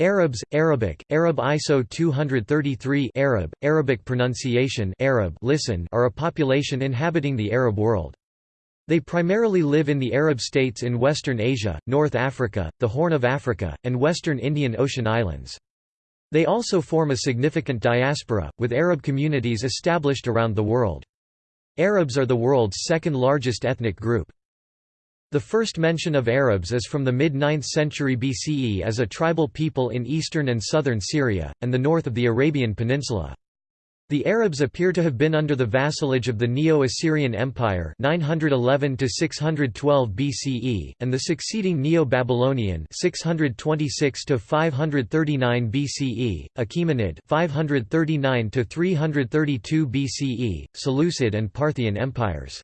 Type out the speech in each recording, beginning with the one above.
Arabs, Arabic, Arab ISO 233 Arab, Arabic pronunciation Arab listen are a population inhabiting the Arab world. They primarily live in the Arab states in Western Asia, North Africa, the Horn of Africa, and Western Indian Ocean islands. They also form a significant diaspora, with Arab communities established around the world. Arabs are the world's second largest ethnic group. The first mention of Arabs is from the mid-9th century BCE as a tribal people in eastern and southern Syria, and the north of the Arabian Peninsula. The Arabs appear to have been under the vassalage of the Neo-Assyrian Empire 911 BCE, and the succeeding Neo-Babylonian 626 BCE, Achaemenid 539 BCE, Seleucid and Parthian empires.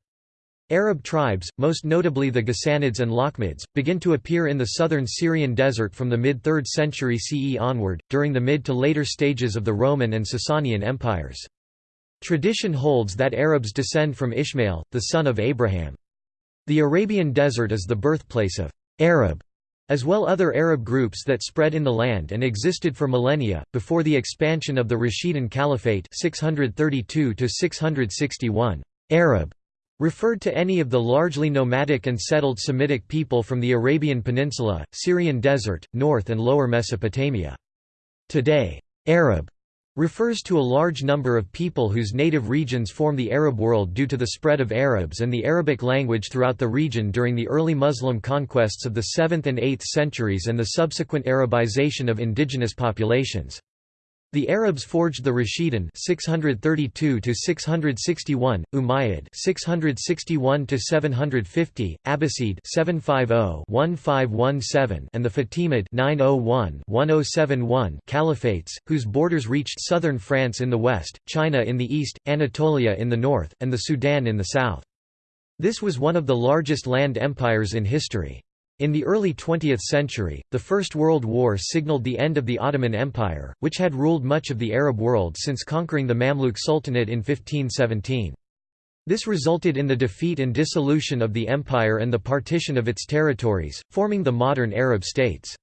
Arab tribes, most notably the Ghassanids and Lakhmids, begin to appear in the southern Syrian desert from the mid-3rd century CE onward, during the mid to later stages of the Roman and Sasanian empires. Tradition holds that Arabs descend from Ishmael, the son of Abraham. The Arabian desert is the birthplace of Arab, as well other Arab groups that spread in the land and existed for millennia, before the expansion of the Rashidun Caliphate 632 -661. Arab referred to any of the largely nomadic and settled Semitic people from the Arabian Peninsula, Syrian desert, North and Lower Mesopotamia. Today, Arab refers to a large number of people whose native regions form the Arab world due to the spread of Arabs and the Arabic language throughout the region during the early Muslim conquests of the 7th and 8th centuries and the subsequent Arabization of indigenous populations. The Arabs forged the Rashidun 632 to 661, Umayyad 661 to 750, Abbasid 750-1517 and the Fatimid 901-1071 caliphates, whose borders reached southern France in the west, China in the east, Anatolia in the north, and the Sudan in the south. This was one of the largest land empires in history. In the early 20th century, the First World War signaled the end of the Ottoman Empire, which had ruled much of the Arab world since conquering the Mamluk Sultanate in 1517. This resulted in the defeat and dissolution of the empire and the partition of its territories, forming the modern Arab states.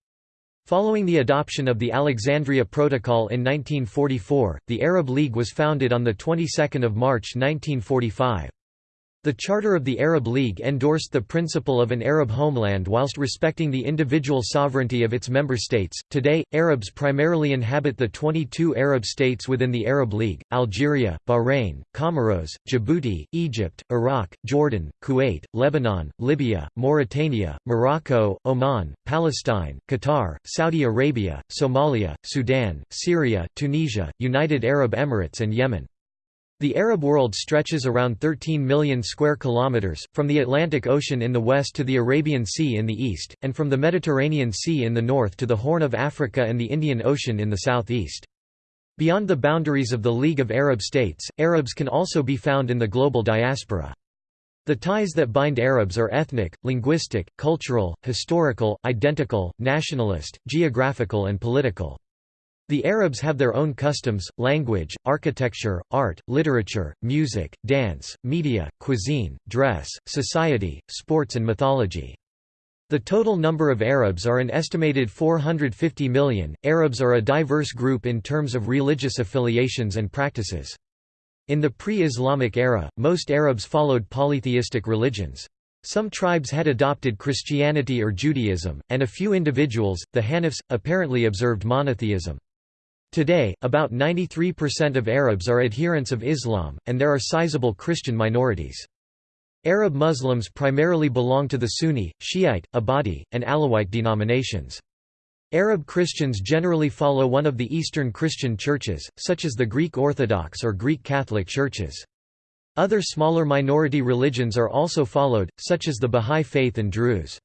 Following the adoption of the Alexandria Protocol in 1944, the Arab League was founded on the 22nd of March 1945. The Charter of the Arab League endorsed the principle of an Arab homeland whilst respecting the individual sovereignty of its member states. Today, Arabs primarily inhabit the 22 Arab states within the Arab League Algeria, Bahrain, Comoros, Djibouti, Egypt, Iraq, Jordan, Kuwait, Lebanon, Libya, Mauritania, Morocco, Oman, Palestine, Qatar, Saudi Arabia, Somalia, Sudan, Syria, Tunisia, United Arab Emirates, and Yemen. The Arab world stretches around 13 million square kilometers, from the Atlantic Ocean in the west to the Arabian Sea in the east, and from the Mediterranean Sea in the north to the Horn of Africa and the Indian Ocean in the southeast. Beyond the boundaries of the League of Arab States, Arabs can also be found in the global diaspora. The ties that bind Arabs are ethnic, linguistic, cultural, historical, identical, nationalist, geographical and political. The Arabs have their own customs, language, architecture, art, literature, music, dance, media, cuisine, dress, society, sports and mythology. The total number of Arabs are an estimated 450 million. Arabs are a diverse group in terms of religious affiliations and practices. In the pre-Islamic era, most Arabs followed polytheistic religions. Some tribes had adopted Christianity or Judaism, and a few individuals, the Hanifs, apparently observed monotheism. Today, about 93% of Arabs are adherents of Islam, and there are sizable Christian minorities. Arab Muslims primarily belong to the Sunni, Shiite, Ibadi, and Alawite denominations. Arab Christians generally follow one of the Eastern Christian churches, such as the Greek Orthodox or Greek Catholic churches. Other smaller minority religions are also followed, such as the Bahá'í Faith and Druze.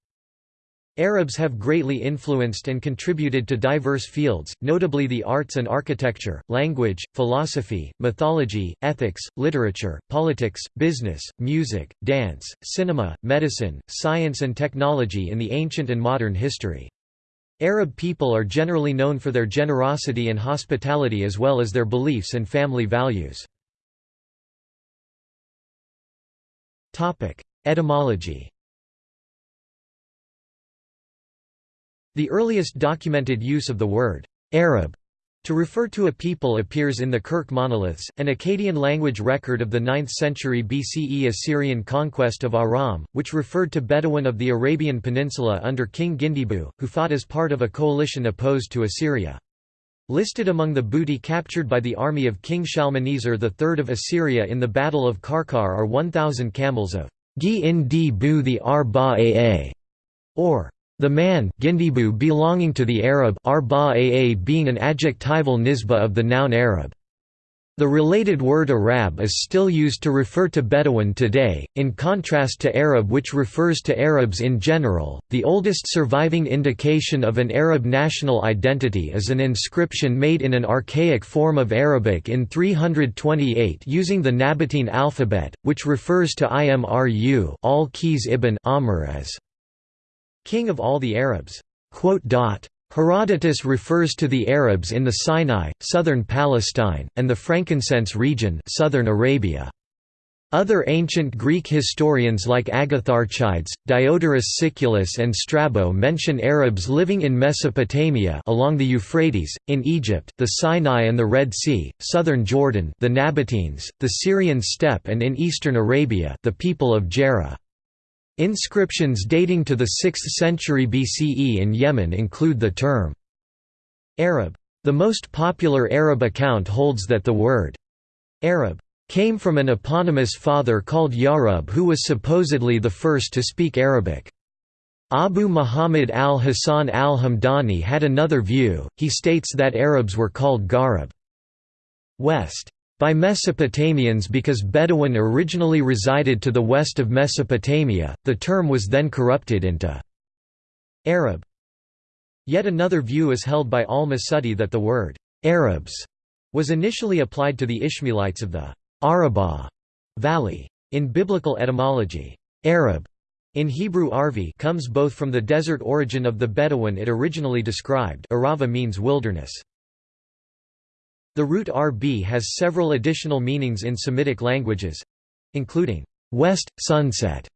Arabs have greatly influenced and contributed to diverse fields, notably the arts and architecture, language, philosophy, mythology, ethics, literature, politics, business, music, dance, cinema, medicine, science and technology in the ancient and modern history. Arab people are generally known for their generosity and hospitality as well as their beliefs and family values. Etymology The earliest documented use of the word Arab to refer to a people appears in the Kurkh monoliths, an Akkadian language record of the 9th century BCE Assyrian conquest of Aram, which referred to Bedouin of the Arabian Peninsula under King Gindibu, who fought as part of a coalition opposed to Assyria. Listed among the booty captured by the army of King Shalmaneser III of Assyria in the Battle of Karkar are 1,000 camels of Gi in di bu the Arba or the man Gindibu belonging to the Arab Arba being an adjectival nisba of the noun Arab. The related word Arab is still used to refer to Bedouin today, in contrast to Arab, which refers to Arabs in general. The oldest surviving indication of an Arab national identity is an inscription made in an archaic form of Arabic in 328 using the Nabatean alphabet, which refers to Imru al-Qiz ibn Amr as king of all the Arabs. Herodotus refers to the Arabs in the Sinai, southern Palestine, and the frankincense region southern Arabia. Other ancient Greek historians like Agatharchides, Diodorus Siculus and Strabo mention Arabs living in Mesopotamia along the Euphrates, in Egypt, the Sinai and the Red Sea, southern Jordan the Nabateans, the Syrian steppe and in eastern Arabia the people of Gerrha. Inscriptions dating to the 6th century BCE in Yemen include the term Arab. The most popular Arab account holds that the word Arab came from an eponymous father called Yarub who was supposedly the first to speak Arabic. Abu Muhammad al-Hasan al-Hamdani had another view, he states that Arabs were called Garib. West by Mesopotamians because Bedouin originally resided to the west of Mesopotamia, the term was then corrupted into Arab. Yet another view is held by al-Masudi that the word Arabs was initially applied to the Ishmaelites of the Arabah valley. In biblical etymology, Arab in Hebrew Arvi comes both from the desert origin of the Bedouin it originally described Arava means wilderness. The root rb has several additional meanings in Semitic languages including west, sunset,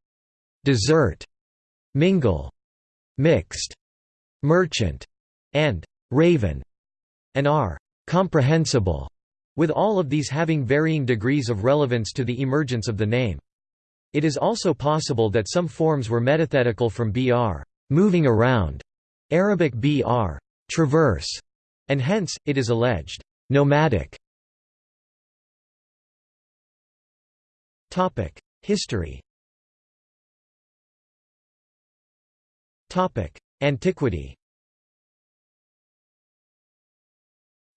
desert, mingle, mixed, merchant, and raven, and are comprehensible, with all of these having varying degrees of relevance to the emergence of the name. It is also possible that some forms were metathetical from br moving around, Arabic br traverse, and hence, it is alleged Nomadic. History. Antiquity.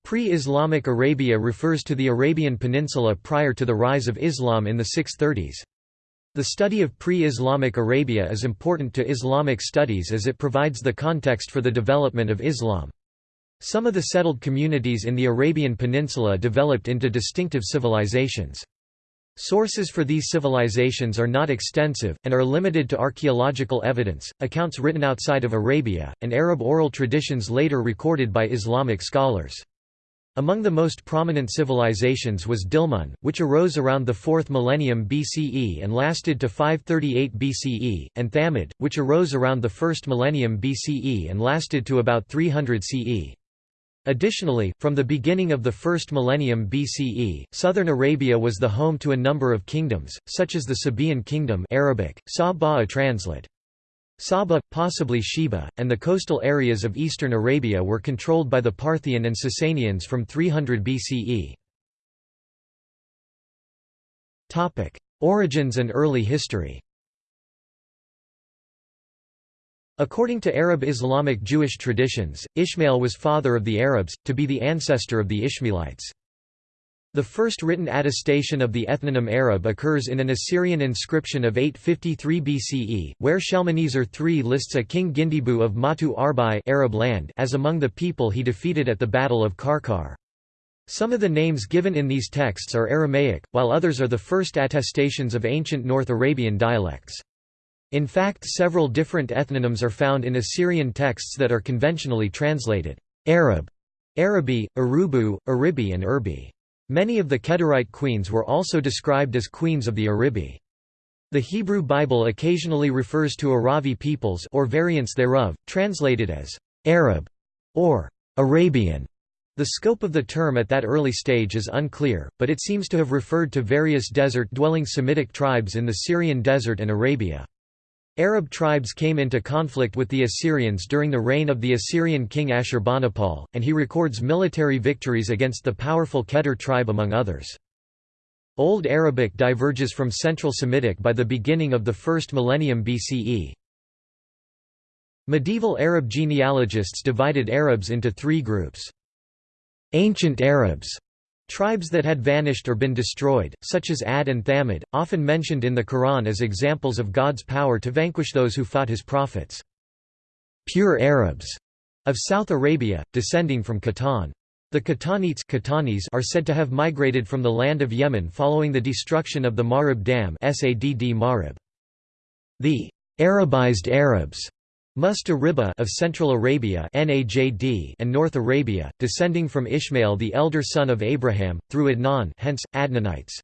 Pre-Islamic Arabia refers to the Arabian Peninsula prior to the rise of Islam in the 630s. The study of pre-Islamic Arabia is important to Islamic studies as it provides the context for the development of Islam. Some of the settled communities in the Arabian Peninsula developed into distinctive civilizations. Sources for these civilizations are not extensive, and are limited to archaeological evidence, accounts written outside of Arabia, and Arab oral traditions later recorded by Islamic scholars. Among the most prominent civilizations was Dilmun, which arose around the 4th millennium BCE and lasted to 538 BCE, and Thamud, which arose around the 1st millennium BCE and lasted to about 300 CE. Additionally, from the beginning of the first millennium BCE, southern Arabia was the home to a number of kingdoms, such as the Sabaean kingdom Arabic, Sa translate. Saba, possibly Sheba, and the coastal areas of eastern Arabia were controlled by the Parthian and Sasanians from 300 BCE. Origins and early history According to Arab Islamic Jewish traditions, Ishmael was father of the Arabs, to be the ancestor of the Ishmaelites. The first written attestation of the ethnonym Arab occurs in an Assyrian inscription of 853 BCE, where Shalmaneser III lists a king Gindibu of Matu Arbai Arab land as among the people he defeated at the Battle of Karkar. Some of the names given in these texts are Aramaic, while others are the first attestations of ancient North Arabian dialects. In fact several different ethnonyms are found in Assyrian texts that are conventionally translated Arab, Arabi, Arubu, Aribi and Urbi. Many of the Kedarite queens were also described as queens of the Aribi. The Hebrew Bible occasionally refers to Aravi peoples or variants thereof, translated as Arab or Arabian. The scope of the term at that early stage is unclear, but it seems to have referred to various desert-dwelling Semitic tribes in the Syrian desert and Arabia. Arab tribes came into conflict with the Assyrians during the reign of the Assyrian king Ashurbanipal, and he records military victories against the powerful Kedar tribe among others. Old Arabic diverges from Central Semitic by the beginning of the first millennium BCE. Medieval Arab genealogists divided Arabs into three groups. Ancient Arabs Tribes that had vanished or been destroyed, such as Ad and Thamud, often mentioned in the Quran as examples of God's power to vanquish those who fought his prophets. Pure Arabs of South Arabia, descending from Qahtan. The Qahtanites are said to have migrated from the land of Yemen following the destruction of the Marib Dam The Arabized Arabs Musta Riba of Central Arabia Najd and North Arabia, descending from Ishmael the elder son of Abraham, through Adnan hence, Adnanites.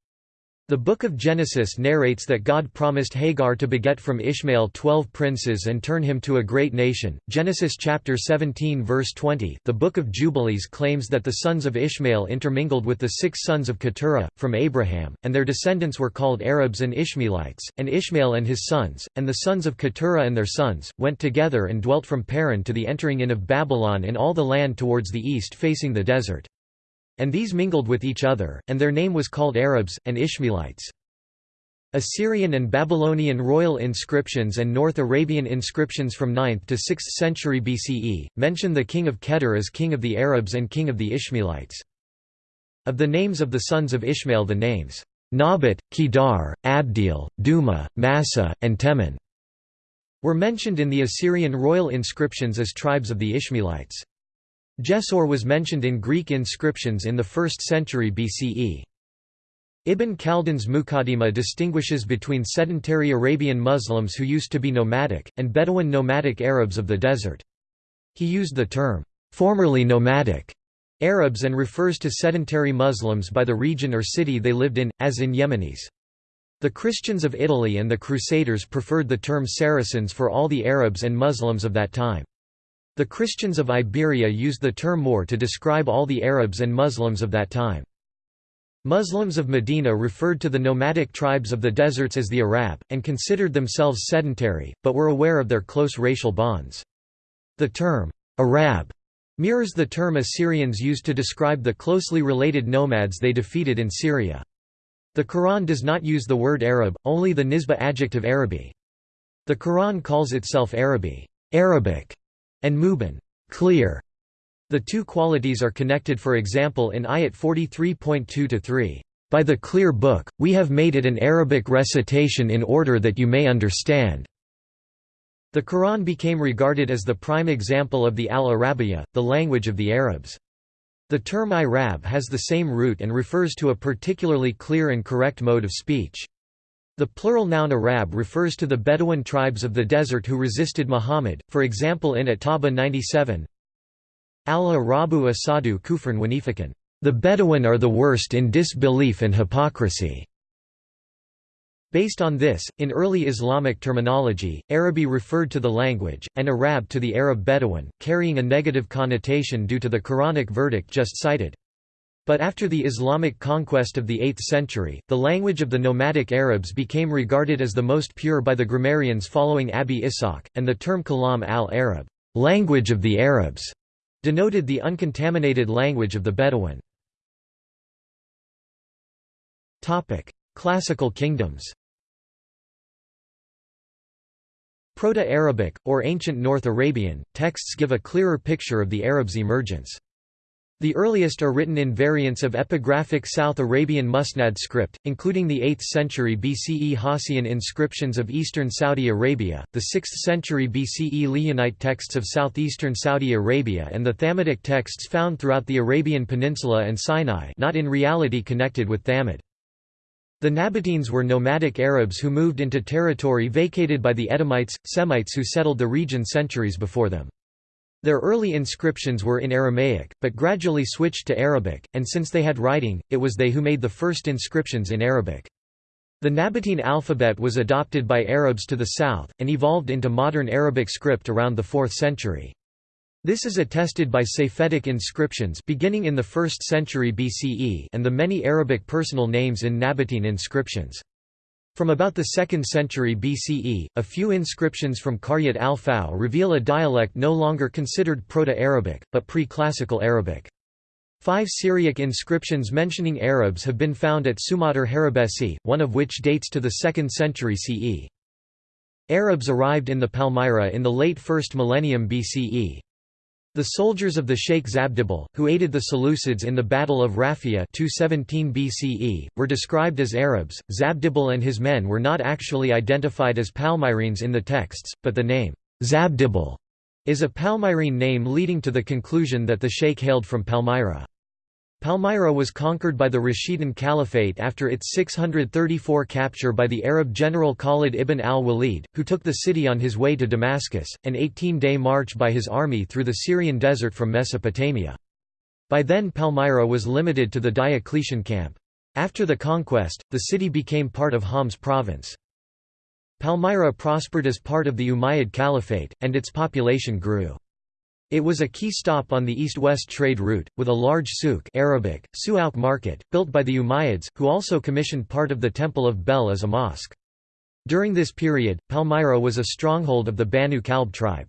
The Book of Genesis narrates that God promised Hagar to beget from Ishmael twelve princes and turn him to a great nation. Genesis chapter 17 verse 20 The Book of Jubilees claims that the sons of Ishmael intermingled with the six sons of Keturah, from Abraham, and their descendants were called Arabs and Ishmaelites, and Ishmael and his sons, and the sons of Keturah and their sons, went together and dwelt from Paran to the entering in of Babylon in all the land towards the east facing the desert. And these mingled with each other, and their name was called Arabs, and Ishmaelites. Assyrian and Babylonian royal inscriptions and North Arabian inscriptions from 9th to 6th century BCE, mention the king of Kedar as king of the Arabs and king of the Ishmaelites. Of the names of the sons of Ishmael the names, Nabat, Kedar, Abdil, Duma, Massa, and Teman, were mentioned in the Assyrian royal inscriptions as tribes of the Ishmaelites. Jessor was mentioned in Greek inscriptions in the 1st century BCE. Ibn Khaldun's Muqaddimah distinguishes between sedentary Arabian Muslims who used to be nomadic, and Bedouin nomadic Arabs of the desert. He used the term, formerly nomadic, Arabs and refers to sedentary Muslims by the region or city they lived in, as in Yemenis. The Christians of Italy and the Crusaders preferred the term Saracens for all the Arabs and Muslims of that time. The Christians of Iberia used the term Moor to describe all the Arabs and Muslims of that time. Muslims of Medina referred to the nomadic tribes of the deserts as the Arab, and considered themselves sedentary, but were aware of their close racial bonds. The term, Arab, mirrors the term Assyrians used to describe the closely related nomads they defeated in Syria. The Quran does not use the word Arab, only the Nisba adjective Arabi. The Quran calls itself Arabi Arabic", and Mubin clear". The two qualities are connected for example in ayat 43.2-3, "...by the clear book, we have made it an Arabic recitation in order that you may understand." The Quran became regarded as the prime example of the Al-Arabiya, the language of the Arabs. The term Irab has the same root and refers to a particularly clear and correct mode of speech. The plural noun Arab refers to the Bedouin tribes of the desert who resisted Muhammad, for example in At-Tawba 97 Al-Arabu asadu kufran wanifikan. The Bedouin are the worst in disbelief and hypocrisy. Based on this, in early Islamic terminology, Arabi referred to the language, and Arab to the Arab Bedouin, carrying a negative connotation due to the Quranic verdict just cited. But after the Islamic conquest of the 8th century, the language of the nomadic Arabs became regarded as the most pure by the grammarians following Abi Ishaq, and the term Kalam al-Arab language of the Arabs", denoted the uncontaminated language of the Bedouin. Classical kingdoms Proto-Arabic, or Ancient North Arabian, texts give a clearer picture of the Arabs' emergence. The earliest are written in variants of epigraphic South Arabian Musnad script, including the 8th century BCE Hasaean inscriptions of eastern Saudi Arabia, the 6th century BCE Lihyanite texts of southeastern Saudi Arabia and the Thamudic texts found throughout the Arabian Peninsula and Sinai not in reality connected with Thamud. The Nabateans were nomadic Arabs who moved into territory vacated by the Edomites, Semites who settled the region centuries before them. Their early inscriptions were in Aramaic, but gradually switched to Arabic, and since they had writing, it was they who made the first inscriptions in Arabic. The Nabatean alphabet was adopted by Arabs to the south, and evolved into modern Arabic script around the 4th century. This is attested by Safaitic inscriptions beginning in the 1st century BCE and the many Arabic personal names in Nabatean inscriptions. From about the 2nd century BCE, a few inscriptions from Qaryat al-Faw reveal a dialect no longer considered Proto-Arabic, but pre-Classical Arabic. Five Syriac inscriptions mentioning Arabs have been found at Sumatar Harabesi, one of which dates to the 2nd century CE. Arabs arrived in the Palmyra in the late 1st millennium BCE. The soldiers of the Sheikh Zabdibal, who aided the Seleucids in the Battle of Raphia 217 BCE, were described as Arabs. Zabdibal and his men were not actually identified as Palmyrenes in the texts, but the name Zabdibal is a Palmyrene name leading to the conclusion that the sheikh hailed from Palmyra. Palmyra was conquered by the Rashidun Caliphate after its 634 capture by the Arab general Khalid ibn al-Walid, who took the city on his way to Damascus, an 18-day march by his army through the Syrian desert from Mesopotamia. By then Palmyra was limited to the Diocletian camp. After the conquest, the city became part of Homs province. Palmyra prospered as part of the Umayyad Caliphate, and its population grew. It was a key stop on the east-west trade route, with a large souk Arabic, Su'auk market, built by the Umayyads, who also commissioned part of the Temple of Bel as a mosque. During this period, Palmyra was a stronghold of the Banu Kalb tribe.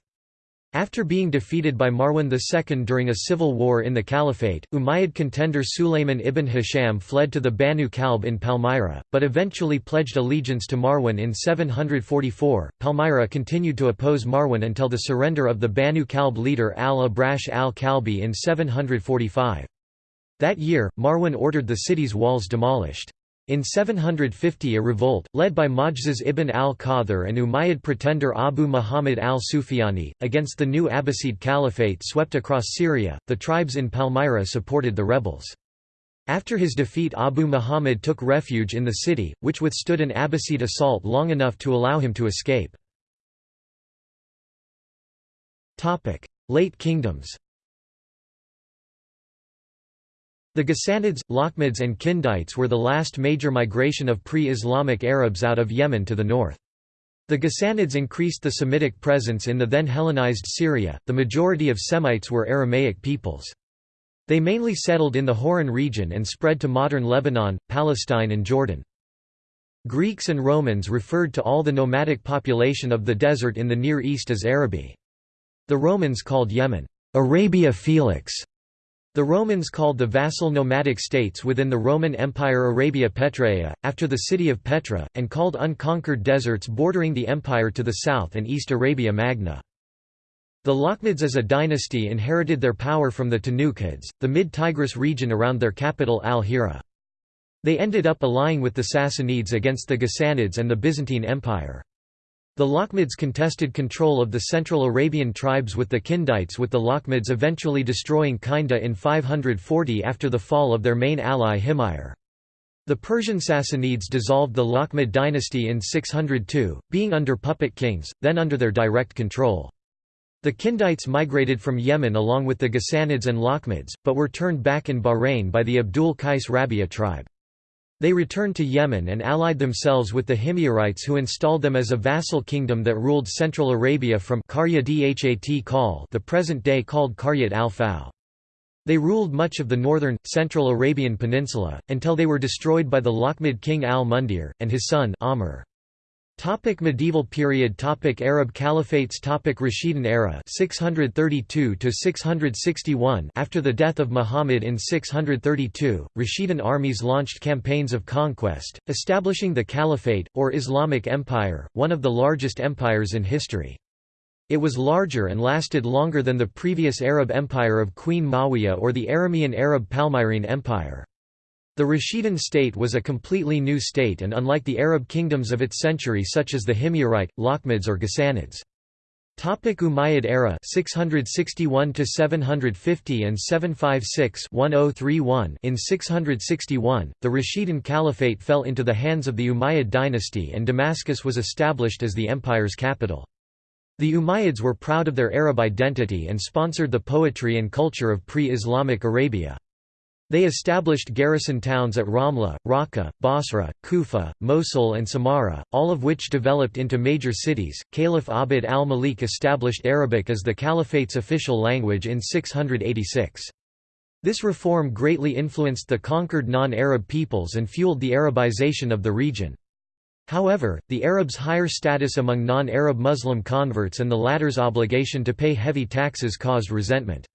After being defeated by Marwan II during a civil war in the Caliphate, Umayyad contender Sulayman ibn Hisham fled to the Banu Kalb in Palmyra, but eventually pledged allegiance to Marwan in 744. Palmyra continued to oppose Marwan until the surrender of the Banu Kalb leader al-Abrash al-Kalbi in 745. That year, Marwan ordered the city's walls demolished. In 750 a revolt, led by Majzuz ibn al-Qadhr and Umayyad pretender Abu Muhammad al-Sufyani, against the new Abbasid Caliphate swept across Syria, the tribes in Palmyra supported the rebels. After his defeat Abu Muhammad took refuge in the city, which withstood an Abbasid assault long enough to allow him to escape. Late kingdoms The Ghassanids, Lakhmids and Kindites were the last major migration of pre-Islamic Arabs out of Yemen to the north. The Ghassanids increased the Semitic presence in the then Hellenized Syria, the majority of Semites were Aramaic peoples. They mainly settled in the Hauran region and spread to modern Lebanon, Palestine and Jordan. Greeks and Romans referred to all the nomadic population of the desert in the Near East as Arabi. The Romans called Yemen, Arabia Felix, the Romans called the vassal nomadic states within the Roman Empire Arabia Petraea, after the city of Petra, and called unconquered deserts bordering the empire to the south and east Arabia Magna. The Lakhmids as a dynasty inherited their power from the Tanukids, the mid-Tigris region around their capital Al-Hira. They ended up allying with the Sassanids against the Ghassanids and the Byzantine Empire. The Lakhmids contested control of the Central Arabian tribes with the Kindites with the Lakhmids eventually destroying Kinda in 540 after the fall of their main ally Himyar. The Persian Sassanids dissolved the Lakhmid dynasty in 602, being under puppet kings, then under their direct control. The Kindites migrated from Yemen along with the Ghassanids and Lakhmids, but were turned back in Bahrain by the Abdul Qais Rabia tribe. They returned to Yemen and allied themselves with the Himyarites who installed them as a vassal kingdom that ruled Central Arabia from the present-day called Qaryat al-Faw. They ruled much of the northern, central Arabian peninsula, until they were destroyed by the Lakhmid king al-Mundhir, and his son Amr. Topic medieval period Topic Arab Caliphates Topic Rashidun era 632 to 661 After the death of Muhammad in 632 Rashidun armies launched campaigns of conquest establishing the Caliphate or Islamic Empire one of the largest empires in history. It was larger and lasted longer than the previous Arab empire of Queen Mawiyah or the Aramean Arab Palmyrene Empire the Rashidun state was a completely new state and unlike the Arab kingdoms of its century such as the Himyarite, Lakhmids or Ghassanids. Topic Umayyad era 661 to 750 and 756-1031 In 661 the Rashidun Caliphate fell into the hands of the Umayyad dynasty and Damascus was established as the empire's capital. The Umayyads were proud of their Arab identity and sponsored the poetry and culture of pre-Islamic Arabia. They established garrison towns at Ramla, Raqqa, Basra, Kufa, Mosul, and Samarra, all of which developed into major cities. Caliph Abd al Malik established Arabic as the caliphate's official language in 686. This reform greatly influenced the conquered non Arab peoples and fueled the Arabization of the region. However, the Arabs' higher status among non Arab Muslim converts and the latter's obligation to pay heavy taxes caused resentment.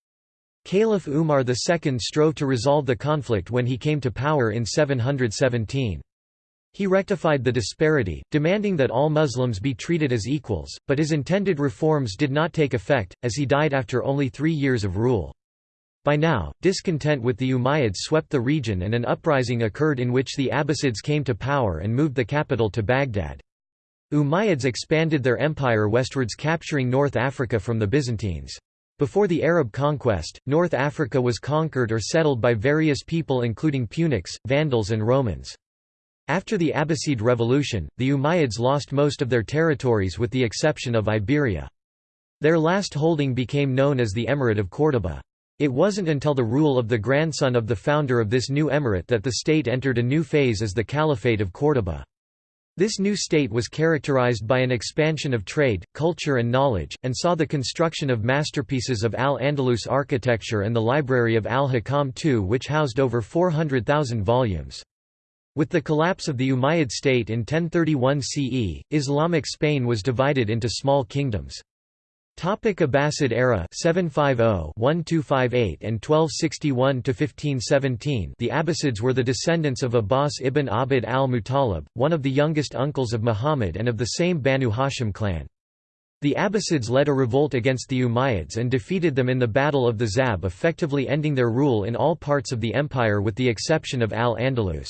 Caliph Umar II strove to resolve the conflict when he came to power in 717. He rectified the disparity, demanding that all Muslims be treated as equals, but his intended reforms did not take effect, as he died after only three years of rule. By now, discontent with the Umayyads swept the region and an uprising occurred in which the Abbasids came to power and moved the capital to Baghdad. Umayyads expanded their empire westwards capturing North Africa from the Byzantines. Before the Arab conquest, North Africa was conquered or settled by various people including Punics, Vandals and Romans. After the Abbasid revolution, the Umayyads lost most of their territories with the exception of Iberia. Their last holding became known as the Emirate of Córdoba. It wasn't until the rule of the grandson of the founder of this new emirate that the state entered a new phase as the Caliphate of Córdoba. This new state was characterized by an expansion of trade, culture and knowledge, and saw the construction of masterpieces of Al-Andalus architecture and the library of Al-Hakam II which housed over 400,000 volumes. With the collapse of the Umayyad state in 1031 CE, Islamic Spain was divided into small kingdoms. Topic Abbasid era 750-1258 and 1261-1517 The Abbasids were the descendants of Abbas ibn Abd al-Muttalib, one of the youngest uncles of Muhammad and of the same Banu Hashim clan. The Abbasids led a revolt against the Umayyads and defeated them in the Battle of the Zab effectively ending their rule in all parts of the empire with the exception of Al-Andalus.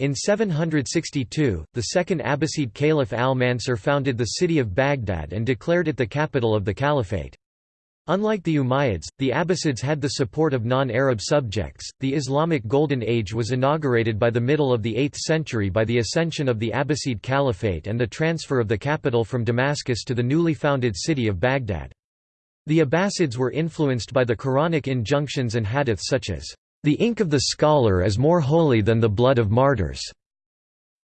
In 762, the second Abbasid Caliph al-Mansur founded the city of Baghdad and declared it the capital of the caliphate. Unlike the Umayyads, the Abbasids had the support of non-Arab subjects. The Islamic Golden Age was inaugurated by the middle of the 8th century by the ascension of the Abbasid Caliphate and the transfer of the capital from Damascus to the newly founded city of Baghdad. The Abbasids were influenced by the Quranic injunctions and hadiths such as the ink of the scholar is more holy than the blood of martyrs",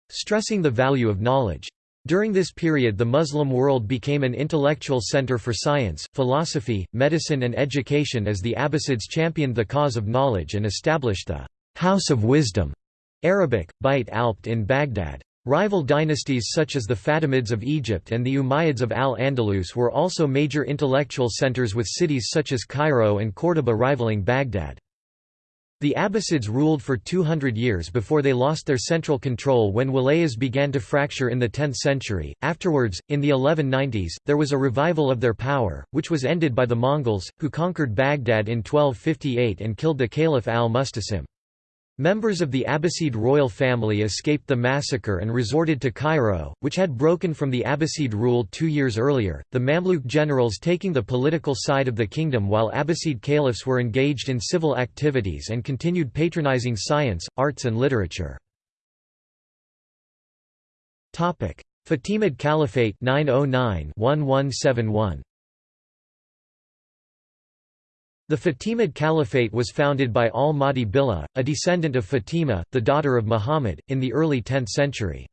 stressing the value of knowledge. During this period the Muslim world became an intellectual center for science, philosophy, medicine and education as the Abbasids championed the cause of knowledge and established the «House of Wisdom» Arabic, Bait Alpt in Baghdad. Rival dynasties such as the Fatimids of Egypt and the Umayyads of Al-Andalus were also major intellectual centers with cities such as Cairo and Córdoba rivaling Baghdad. The Abbasids ruled for 200 years before they lost their central control when wilayas began to fracture in the 10th century. Afterwards, in the 1190s, there was a revival of their power, which was ended by the Mongols, who conquered Baghdad in 1258 and killed the Caliph al-Mustasim. Members of the Abbasid royal family escaped the massacre and resorted to Cairo, which had broken from the Abbasid rule two years earlier, the Mamluk generals taking the political side of the kingdom while Abbasid caliphs were engaged in civil activities and continued patronizing science, arts and literature. Fatimid Caliphate 909 1171 the Fatimid Caliphate was founded by al-Mahdi Billah, a descendant of Fatima, the daughter of Muhammad, in the early 10th century.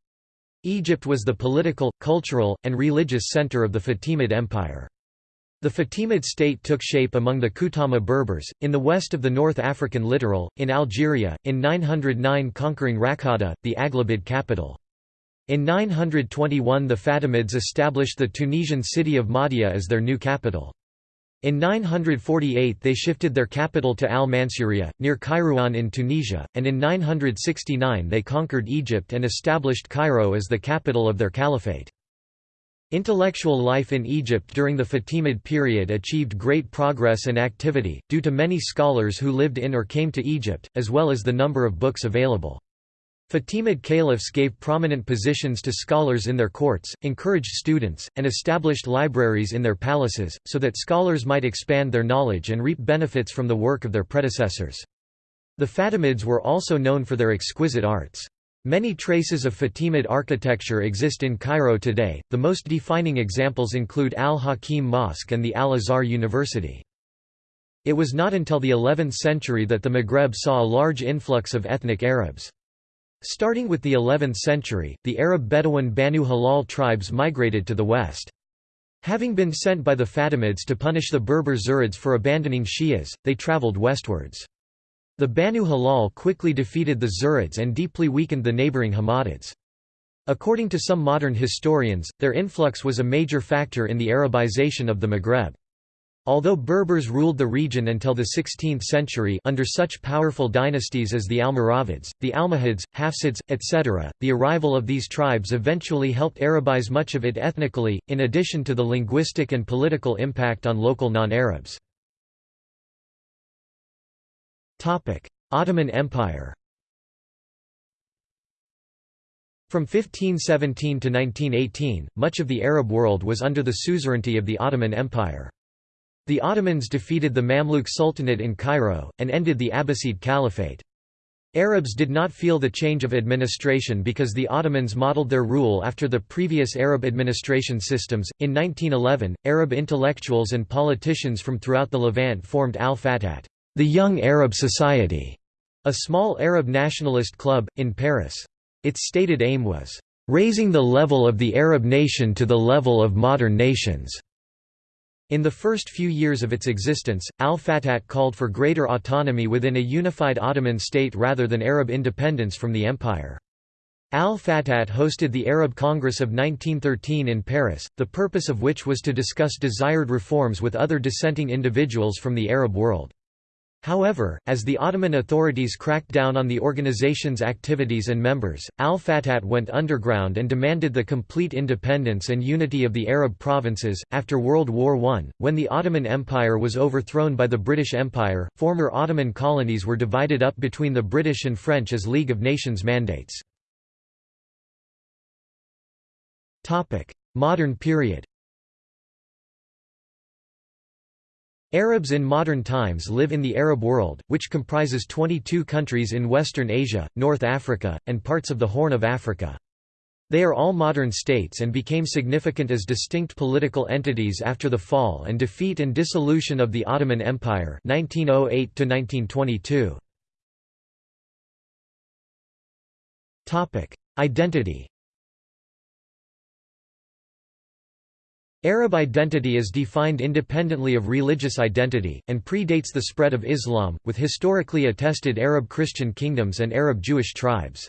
Egypt was the political, cultural, and religious center of the Fatimid Empire. The Fatimid state took shape among the Kutama Berbers, in the west of the North African littoral, in Algeria, in 909 conquering Raqqada, the Aghlabid capital. In 921 the Fatimids established the Tunisian city of Mahdia as their new capital. In 948 they shifted their capital to Al-Mansuriya, near Kairouan in Tunisia, and in 969 they conquered Egypt and established Cairo as the capital of their caliphate. Intellectual life in Egypt during the Fatimid period achieved great progress and activity, due to many scholars who lived in or came to Egypt, as well as the number of books available. Fatimid caliphs gave prominent positions to scholars in their courts, encouraged students, and established libraries in their palaces, so that scholars might expand their knowledge and reap benefits from the work of their predecessors. The Fatimids were also known for their exquisite arts. Many traces of Fatimid architecture exist in Cairo today, the most defining examples include Al-Hakim Mosque and the Al-Azhar University. It was not until the 11th century that the Maghreb saw a large influx of ethnic Arabs. Starting with the 11th century, the Arab Bedouin Banu Hilal tribes migrated to the west. Having been sent by the Fatimids to punish the Berber Zirids for abandoning Shias, they travelled westwards. The Banu Hilal quickly defeated the Zirids and deeply weakened the neighbouring Hammadids. According to some modern historians, their influx was a major factor in the Arabization of the Maghreb. Although Berbers ruled the region until the 16th century under such powerful dynasties as the Almoravids, the Almohads, Hafsids, etc., the arrival of these tribes eventually helped Arabize much of it ethnically, in addition to the linguistic and political impact on local non-Arabs. Ottoman Empire From 1517 to 1918, much of the Arab world was under the suzerainty of the Ottoman Empire. The Ottomans defeated the Mamluk Sultanate in Cairo, and ended the Abbasid Caliphate. Arabs did not feel the change of administration because the Ottomans modeled their rule after the previous Arab administration systems. In 1911, Arab intellectuals and politicians from throughout the Levant formed Al Fatat, the Young Arab Society, a small Arab nationalist club, in Paris. Its stated aim was, "...raising the level of the Arab nation to the level of modern nations." In the first few years of its existence, al-Fatat called for greater autonomy within a unified Ottoman state rather than Arab independence from the empire. Al-Fatat hosted the Arab Congress of 1913 in Paris, the purpose of which was to discuss desired reforms with other dissenting individuals from the Arab world. However, as the Ottoman authorities cracked down on the organization's activities and members, al-Fatat went underground and demanded the complete independence and unity of the Arab provinces. After World War I, when the Ottoman Empire was overthrown by the British Empire, former Ottoman colonies were divided up between the British and French as League of Nations mandates. Modern period Arabs in modern times live in the Arab world, which comprises 22 countries in Western Asia, North Africa, and parts of the Horn of Africa. They are all modern states and became significant as distinct political entities after the fall and defeat and dissolution of the Ottoman Empire 1908 -1922. Identity Arab identity is defined independently of religious identity, and predates the spread of Islam, with historically attested Arab Christian kingdoms and Arab Jewish tribes.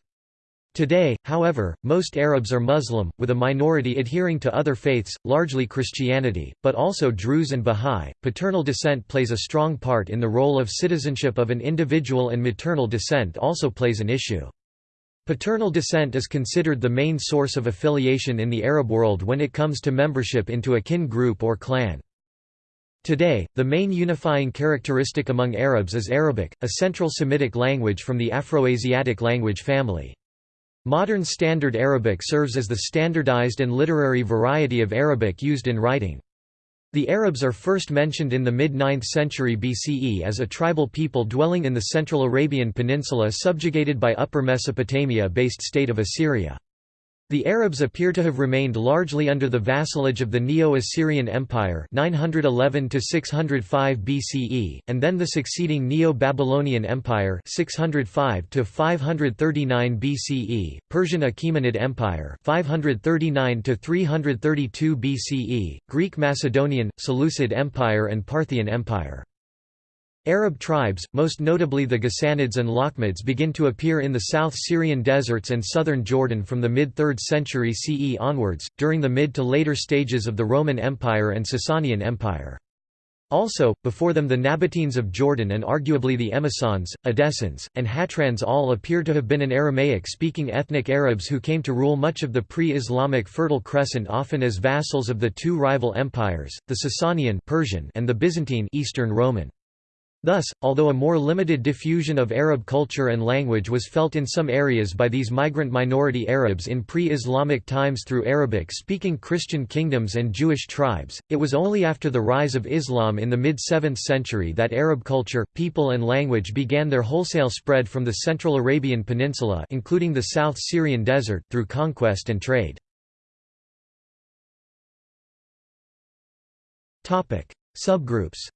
Today, however, most Arabs are Muslim, with a minority adhering to other faiths, largely Christianity, but also Druze and Bahá'í. Paternal descent plays a strong part in the role of citizenship of an individual, and maternal descent also plays an issue. Paternal descent is considered the main source of affiliation in the Arab world when it comes to membership into a kin group or clan. Today, the main unifying characteristic among Arabs is Arabic, a Central Semitic language from the Afroasiatic language family. Modern Standard Arabic serves as the standardized and literary variety of Arabic used in writing. The Arabs are first mentioned in the mid-9th century BCE as a tribal people dwelling in the Central Arabian Peninsula subjugated by Upper Mesopotamia-based state of Assyria. The Arabs appear to have remained largely under the vassalage of the Neo-Assyrian Empire 911 605 BCE, and then the succeeding Neo-Babylonian Empire 605 539 BCE, Persian Achaemenid Empire 539 332 BCE, Greek Macedonian, Seleucid Empire and Parthian Empire. Arab tribes, most notably the Ghassanids and Lakhmids begin to appear in the South Syrian deserts and southern Jordan from the mid-3rd century CE onwards, during the mid to later stages of the Roman Empire and Sasanian Empire. Also, before them the Nabateans of Jordan and arguably the Emissans, Edessans, and Hatrans all appear to have been an Aramaic-speaking ethnic Arabs who came to rule much of the pre-Islamic Fertile Crescent often as vassals of the two rival empires, the Sasanian Persian and the Byzantine Eastern Roman. Thus, although a more limited diffusion of Arab culture and language was felt in some areas by these migrant minority Arabs in pre-Islamic times through Arabic-speaking Christian kingdoms and Jewish tribes, it was only after the rise of Islam in the mid-7th century that Arab culture, people and language began their wholesale spread from the Central Arabian Peninsula including the South Syrian desert through conquest and trade. Subgroups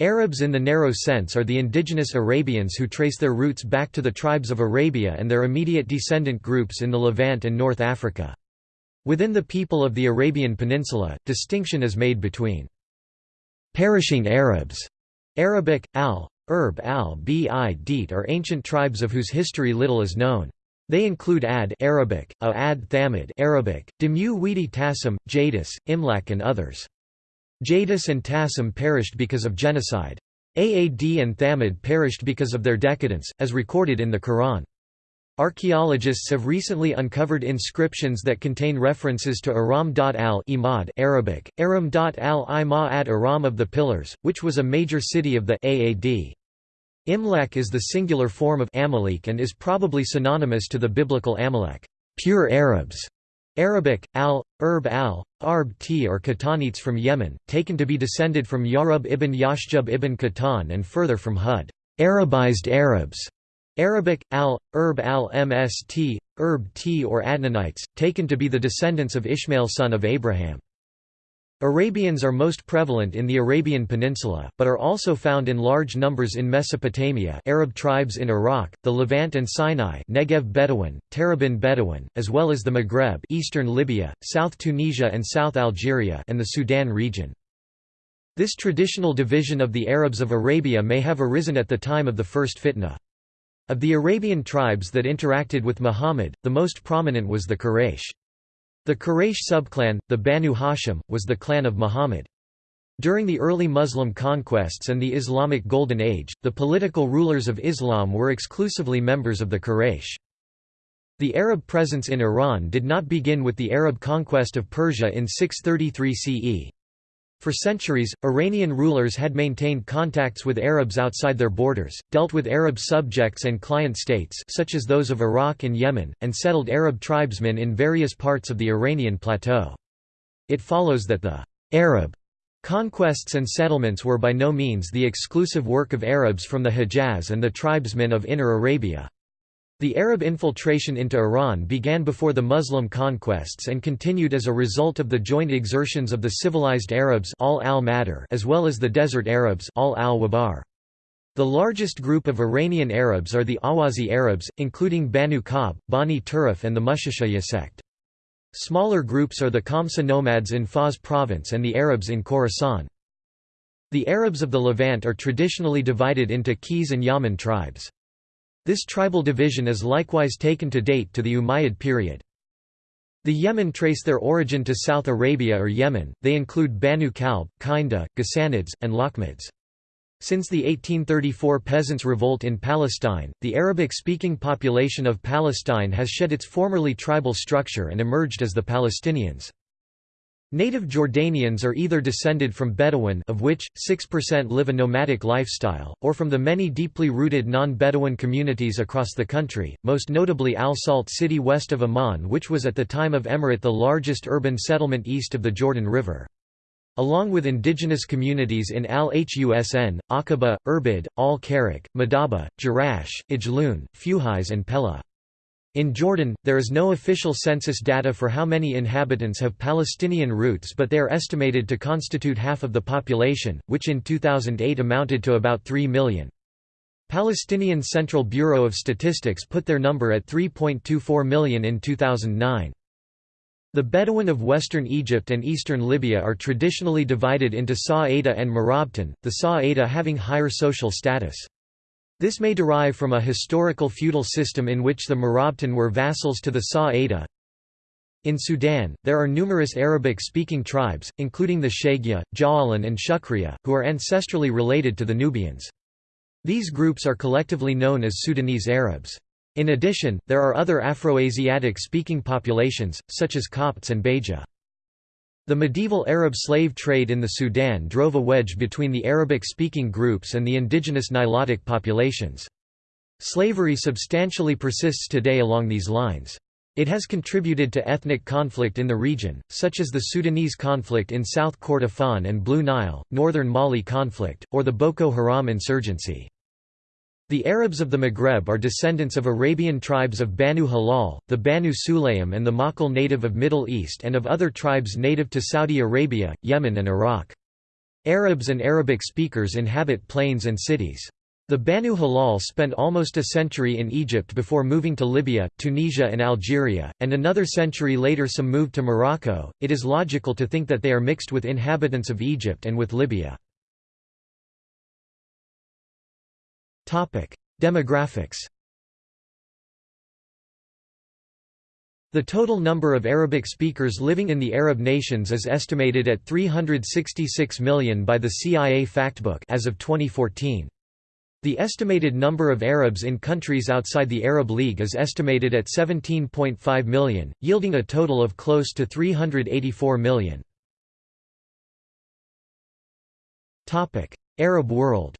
Arabs in the narrow sense are the indigenous Arabians who trace their roots back to the tribes of Arabia and their immediate descendant groups in the Levant and North Africa. Within the people of the Arabian Peninsula, distinction is made between perishing Arabs, Arabic, al, Erb al bi deet are ancient tribes of whose history little is known. They include Ad Arabic, a Ad Thamid Arabic, Demu Weedi Tassim, Jadis, Imlak and others. Jadis and Tasm perished because of genocide. Aad and Thamud perished because of their decadence, as recorded in the Quran. Archaeologists have recently uncovered inscriptions that contain references to Aram.al Imad Arabic, Aram.al Ima at Aram of the Pillars, which was a major city of the Aad. Imlek is the singular form of Amalek and is probably synonymous to the biblical Amalek, pure Arabs. Arabic, al, Erb al, Arb t or Qahtanites from Yemen, taken to be descended from Yarub ibn Yashjub ibn Qahtan and further from Hud Arabized Arabs. Arabic, al, Erb al mst, Erb t or Adnanites, taken to be the descendants of Ishmael son of Abraham. Arabians are most prevalent in the Arabian Peninsula, but are also found in large numbers in Mesopotamia Arab tribes in Iraq, the Levant and Sinai Negev Bedouin, Tarabin Bedouin, as well as the Maghreb eastern Libya, South Tunisia and South Algeria and the Sudan region. This traditional division of the Arabs of Arabia may have arisen at the time of the first fitna. Of the Arabian tribes that interacted with Muhammad, the most prominent was the Quraysh. The Quraysh subclan, the Banu Hashim, was the clan of Muhammad. During the early Muslim conquests and the Islamic Golden Age, the political rulers of Islam were exclusively members of the Quraysh. The Arab presence in Iran did not begin with the Arab conquest of Persia in 633 CE. For centuries, Iranian rulers had maintained contacts with Arabs outside their borders, dealt with Arab subjects and client states such as those of Iraq and Yemen, and settled Arab tribesmen in various parts of the Iranian plateau. It follows that the Arab conquests and settlements were by no means the exclusive work of Arabs from the Hejaz and the tribesmen of Inner Arabia. The Arab infiltration into Iran began before the Muslim conquests and continued as a result of the joint exertions of the civilized Arabs al as well as the desert Arabs al -Wabar. The largest group of Iranian Arabs are the Ahwazi Arabs, including Banu Qab, Bani Turif and the Mushashaya sect. Smaller groups are the Kamsa nomads in Fars province and the Arabs in Khorasan. The Arabs of the Levant are traditionally divided into Qays and Yaman tribes. This tribal division is likewise taken to date to the Umayyad period. The Yemen trace their origin to South Arabia or Yemen, they include Banu Kalb, Kinda, Ghassanids, and Lakhmids. Since the 1834 Peasants' Revolt in Palestine, the Arabic-speaking population of Palestine has shed its formerly tribal structure and emerged as the Palestinians. Native Jordanians are either descended from Bedouin of which, 6% live a nomadic lifestyle, or from the many deeply rooted non-Bedouin communities across the country, most notably Al Salt city west of Amman which was at the time of Emirate the largest urban settlement east of the Jordan River. Along with indigenous communities in Al-Husn, Aqaba, Irbid, Al-Karak, Madaba, Jerash, Ijlun, Fuhais and Pella. In Jordan, there is no official census data for how many inhabitants have Palestinian roots but they are estimated to constitute half of the population, which in 2008 amounted to about 3 million. Palestinian Central Bureau of Statistics put their number at 3.24 million in 2009. The Bedouin of western Egypt and eastern Libya are traditionally divided into Sa'ida and Marabtan, the Sa'ida having higher social status. This may derive from a historical feudal system in which the Marabtan were vassals to the Sa'ida. In Sudan, there are numerous Arabic-speaking tribes, including the Shagya, Ja'alan and Shukriya, who are ancestrally related to the Nubians. These groups are collectively known as Sudanese Arabs. In addition, there are other Afroasiatic-speaking populations, such as Copts and Beja. The medieval Arab slave trade in the Sudan drove a wedge between the Arabic-speaking groups and the indigenous Nilotic populations. Slavery substantially persists today along these lines. It has contributed to ethnic conflict in the region, such as the Sudanese conflict in South Kordofan and Blue Nile, northern Mali conflict, or the Boko Haram insurgency. The Arabs of the Maghreb are descendants of Arabian tribes of Banu Hilal, the Banu Sulaym and the Makhl native of Middle East and of other tribes native to Saudi Arabia, Yemen and Iraq. Arabs and Arabic speakers inhabit plains and cities. The Banu Hilal spent almost a century in Egypt before moving to Libya, Tunisia, and Algeria, and another century later some moved to Morocco. It is logical to think that they are mixed with inhabitants of Egypt and with Libya. Demographics. The total number of Arabic speakers living in the Arab nations is estimated at 366 million by the CIA Factbook as of 2014. The estimated number of Arabs in countries outside the Arab League is estimated at 17.5 million, yielding a total of close to 384 million. Arab world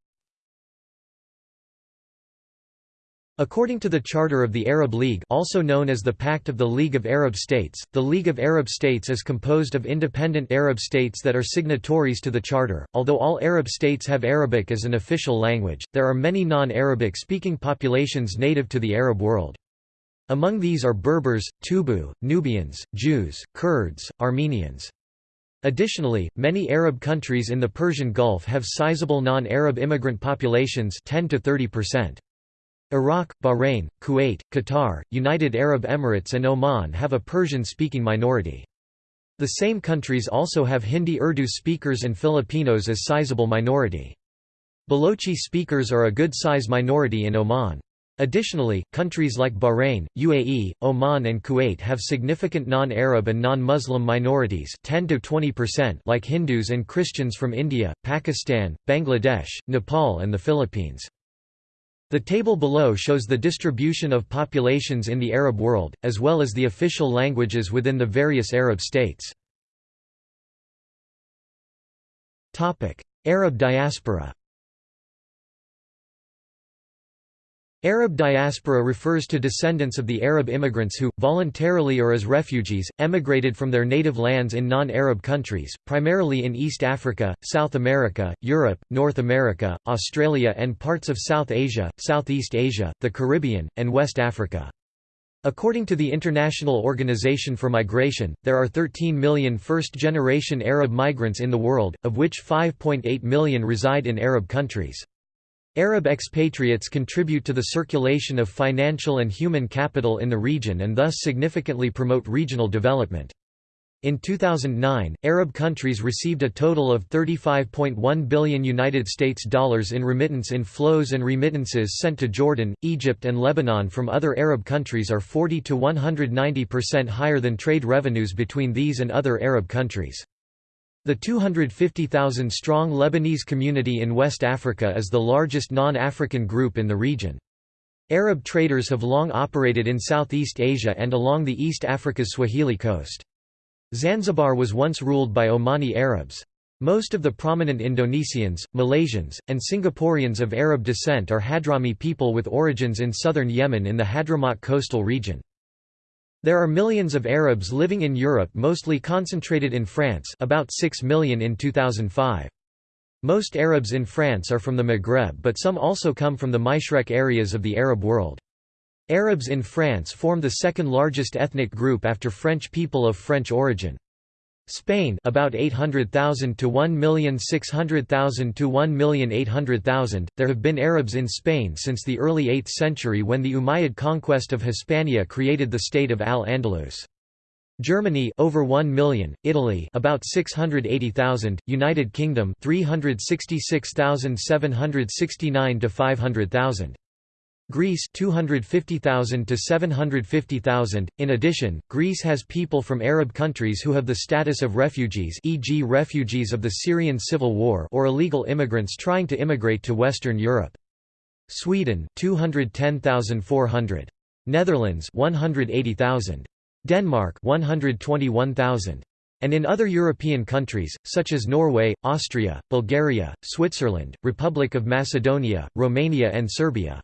According to the Charter of the Arab League also known as the Pact of the League of Arab States, the League of Arab States is composed of independent Arab states that are signatories to the Charter. Although all Arab states have Arabic as an official language, there are many non-Arabic speaking populations native to the Arab world. Among these are Berbers, Tubu, Nubians, Jews, Kurds, Armenians. Additionally, many Arab countries in the Persian Gulf have sizable non-Arab immigrant populations 10 to 30%. Iraq, Bahrain, Kuwait, Qatar, United Arab Emirates and Oman have a Persian-speaking minority. The same countries also have Hindi Urdu speakers and Filipinos as sizable minority. Balochi speakers are a good-size minority in Oman. Additionally, countries like Bahrain, UAE, Oman and Kuwait have significant non-Arab and non-Muslim minorities 10 to 20% like Hindus and Christians from India, Pakistan, Bangladesh, Nepal and the Philippines. The table below shows the distribution of populations in the Arab world, as well as the official languages within the various Arab states. Arab diaspora Arab diaspora refers to descendants of the Arab immigrants who, voluntarily or as refugees, emigrated from their native lands in non-Arab countries, primarily in East Africa, South America, Europe, North America, Australia and parts of South Asia, Southeast Asia, the Caribbean, and West Africa. According to the International Organization for Migration, there are 13 million first-generation Arab migrants in the world, of which 5.8 million reside in Arab countries. Arab expatriates contribute to the circulation of financial and human capital in the region and thus significantly promote regional development. In 2009, Arab countries received a total of 35.1 billion United States dollars in remittance inflows and remittances sent to Jordan, Egypt and Lebanon from other Arab countries are 40 to 190% higher than trade revenues between these and other Arab countries. The 250,000-strong Lebanese community in West Africa is the largest non-African group in the region. Arab traders have long operated in Southeast Asia and along the East Africa's Swahili coast. Zanzibar was once ruled by Omani Arabs. Most of the prominent Indonesians, Malaysians, and Singaporeans of Arab descent are Hadrami people with origins in southern Yemen in the Hadramaut coastal region. There are millions of Arabs living in Europe mostly concentrated in France about 6 million in 2005. Most Arabs in France are from the Maghreb but some also come from the Mashreq areas of the Arab world. Arabs in France form the second largest ethnic group after French people of French origin. Spain about 800,000 to 1,600,000 to 1,800,000. There have been Arabs in Spain since the early 8th century when the Umayyad conquest of Hispania created the state of Al-Andalus. Germany over 1 million, Italy about 680,000, United Kingdom 366,769 to 500,000. Greece 250,000 to 750,000. In addition, Greece has people from Arab countries who have the status of refugees, e.g. refugees of the Syrian civil war or illegal immigrants trying to immigrate to Western Europe. Sweden 210,400. Netherlands 180,000. Denmark 121,000. And in other European countries, such as Norway, Austria, Bulgaria, Switzerland, Republic of Macedonia, Romania and Serbia.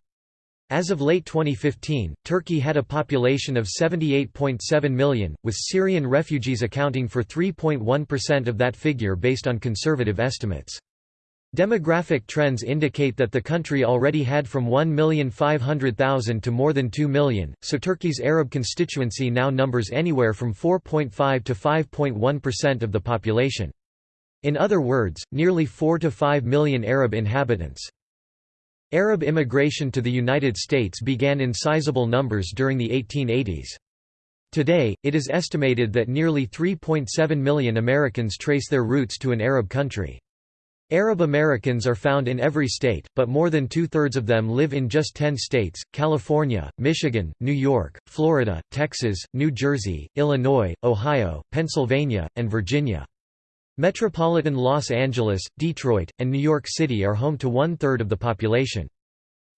As of late 2015, Turkey had a population of 78.7 million, with Syrian refugees accounting for 3.1% of that figure based on conservative estimates. Demographic trends indicate that the country already had from 1,500,000 to more than 2 million, so Turkey's Arab constituency now numbers anywhere from 4.5 to 5.1% of the population. In other words, nearly 4 to 5 million Arab inhabitants. Arab immigration to the United States began in sizable numbers during the 1880s. Today, it is estimated that nearly 3.7 million Americans trace their roots to an Arab country. Arab Americans are found in every state, but more than two-thirds of them live in just 10 states, California, Michigan, New York, Florida, Texas, New Jersey, Illinois, Ohio, Pennsylvania, and Virginia. Metropolitan Los Angeles, Detroit, and New York City are home to one-third of the population.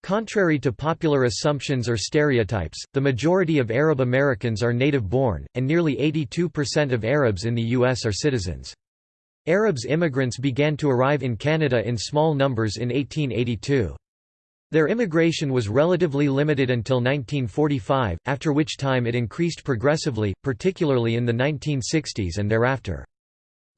Contrary to popular assumptions or stereotypes, the majority of Arab Americans are native-born, and nearly 82% of Arabs in the U.S. are citizens. Arabs immigrants began to arrive in Canada in small numbers in 1882. Their immigration was relatively limited until 1945, after which time it increased progressively, particularly in the 1960s and thereafter.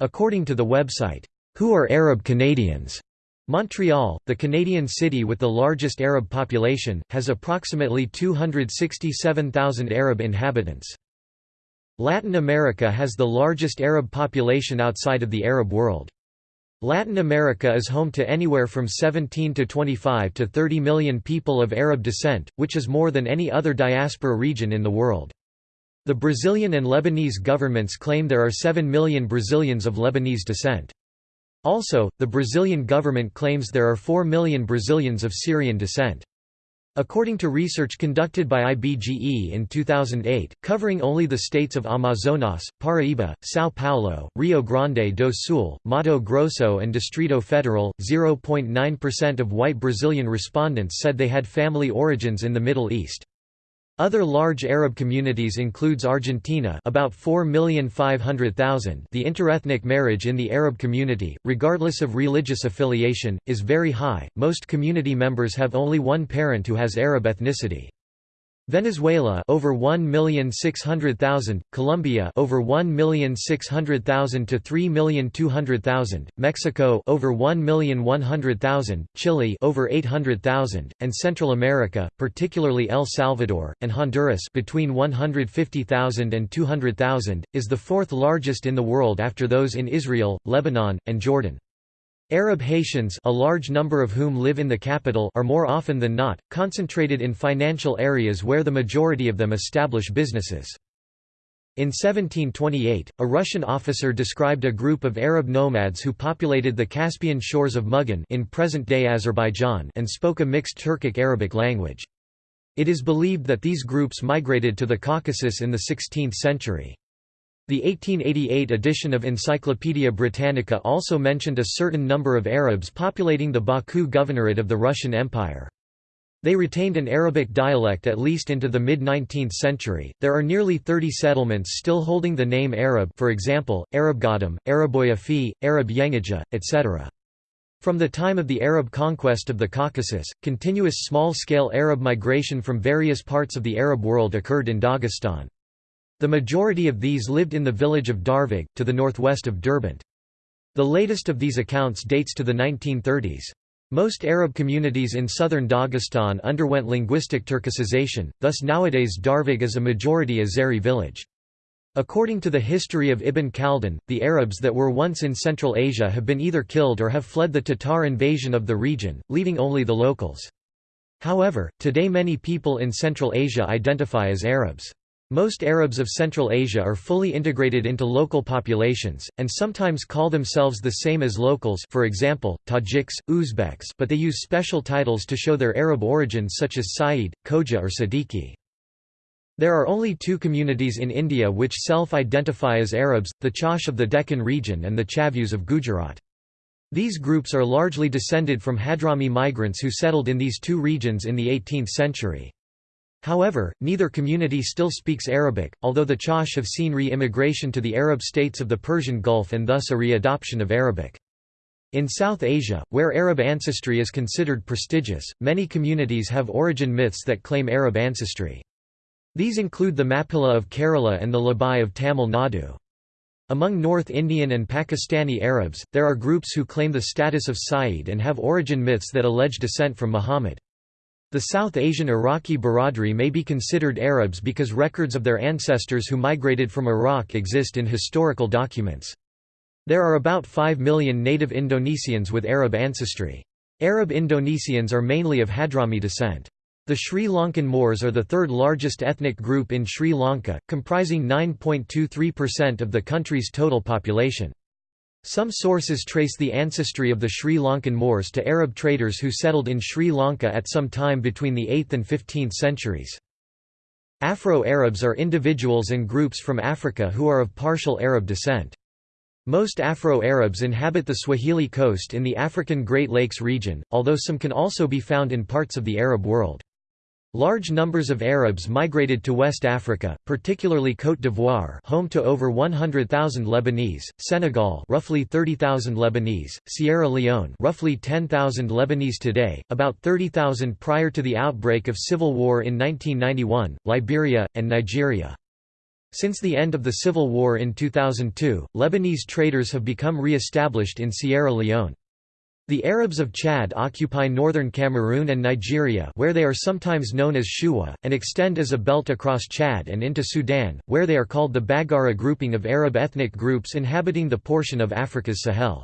According to the website, Who are Arab Canadians? Montreal, the Canadian city with the largest Arab population, has approximately 267,000 Arab inhabitants. Latin America has the largest Arab population outside of the Arab world. Latin America is home to anywhere from 17 to 25 to 30 million people of Arab descent, which is more than any other diaspora region in the world. The Brazilian and Lebanese governments claim there are 7 million Brazilians of Lebanese descent. Also, the Brazilian government claims there are 4 million Brazilians of Syrian descent. According to research conducted by IBGE in 2008, covering only the states of Amazonas, Paraíba, São Paulo, Rio Grande do Sul, Mato Grosso and Distrito Federal, 0.9% of white Brazilian respondents said they had family origins in the Middle East. Other large Arab communities includes Argentina about 4,500,000 the interethnic marriage in the Arab community, regardless of religious affiliation, is very high, most community members have only one parent who has Arab ethnicity. Venezuela over 1,600,000, Colombia over 1,600,000 to 3,200,000, Mexico over 1,100,000, Chile over 800,000, and Central America, particularly El Salvador and Honduras between 150,000 and 200,000, is the fourth largest in the world after those in Israel, Lebanon, and Jordan. Arab Haitians a large number of whom live in the capital are more often than not, concentrated in financial areas where the majority of them establish businesses. In 1728, a Russian officer described a group of Arab nomads who populated the Caspian shores of Mugan in present-day Azerbaijan and spoke a mixed Turkic-Arabic language. It is believed that these groups migrated to the Caucasus in the 16th century. The 1888 edition of Encyclopaedia Britannica also mentioned a certain number of Arabs populating the Baku Governorate of the Russian Empire. They retained an Arabic dialect at least into the mid-19th century. There are nearly 30 settlements still holding the name Arab, for example, Arabgadam, Araboya Fi, Arab Yengaja, etc. From the time of the Arab conquest of the Caucasus, continuous small-scale Arab migration from various parts of the Arab world occurred in Dagestan. The majority of these lived in the village of Darvag, to the northwest of Derbent. The latest of these accounts dates to the 1930s. Most Arab communities in southern Dagestan underwent linguistic Turkicization, thus nowadays Darvag is a majority Azeri village. According to the history of Ibn Khaldun, the Arabs that were once in Central Asia have been either killed or have fled the Tatar invasion of the region, leaving only the locals. However, today many people in Central Asia identify as Arabs. Most Arabs of Central Asia are fully integrated into local populations, and sometimes call themselves the same as locals for example, Tajiks, Uzbeks but they use special titles to show their Arab origins such as Saeed, Khoja or Siddiqui. There are only two communities in India which self-identify as Arabs, the Chaush of the Deccan region and the Chavus of Gujarat. These groups are largely descended from Hadrami migrants who settled in these two regions in the 18th century. However, neither community still speaks Arabic, although the Chaush have seen re-immigration to the Arab states of the Persian Gulf and thus a re-adoption of Arabic. In South Asia, where Arab ancestry is considered prestigious, many communities have origin myths that claim Arab ancestry. These include the Mappila of Kerala and the Labai of Tamil Nadu. Among North Indian and Pakistani Arabs, there are groups who claim the status of Sayyid and have origin myths that allege descent from Muhammad. The South Asian Iraqi Baradri may be considered Arabs because records of their ancestors who migrated from Iraq exist in historical documents. There are about 5 million native Indonesians with Arab ancestry. Arab Indonesians are mainly of Hadrami descent. The Sri Lankan Moors are the third largest ethnic group in Sri Lanka, comprising 9.23% of the country's total population. Some sources trace the ancestry of the Sri Lankan Moors to Arab traders who settled in Sri Lanka at some time between the 8th and 15th centuries. Afro-Arabs are individuals and groups from Africa who are of partial Arab descent. Most Afro-Arabs inhabit the Swahili coast in the African Great Lakes region, although some can also be found in parts of the Arab world. Large numbers of Arabs migrated to West Africa, particularly Côte d'Ivoire, home to over 100,000 Lebanese, Senegal, roughly 30,000 Lebanese, Sierra Leone, roughly 10,000 Lebanese today, about 30,000 prior to the outbreak of civil war in 1991, Liberia, and Nigeria. Since the end of the civil war in 2002, Lebanese traders have become re-established in Sierra Leone. The Arabs of Chad occupy northern Cameroon and Nigeria where they are sometimes known as Shuwa, and extend as a belt across Chad and into Sudan, where they are called the Baggara grouping of Arab ethnic groups inhabiting the portion of Africa's Sahel.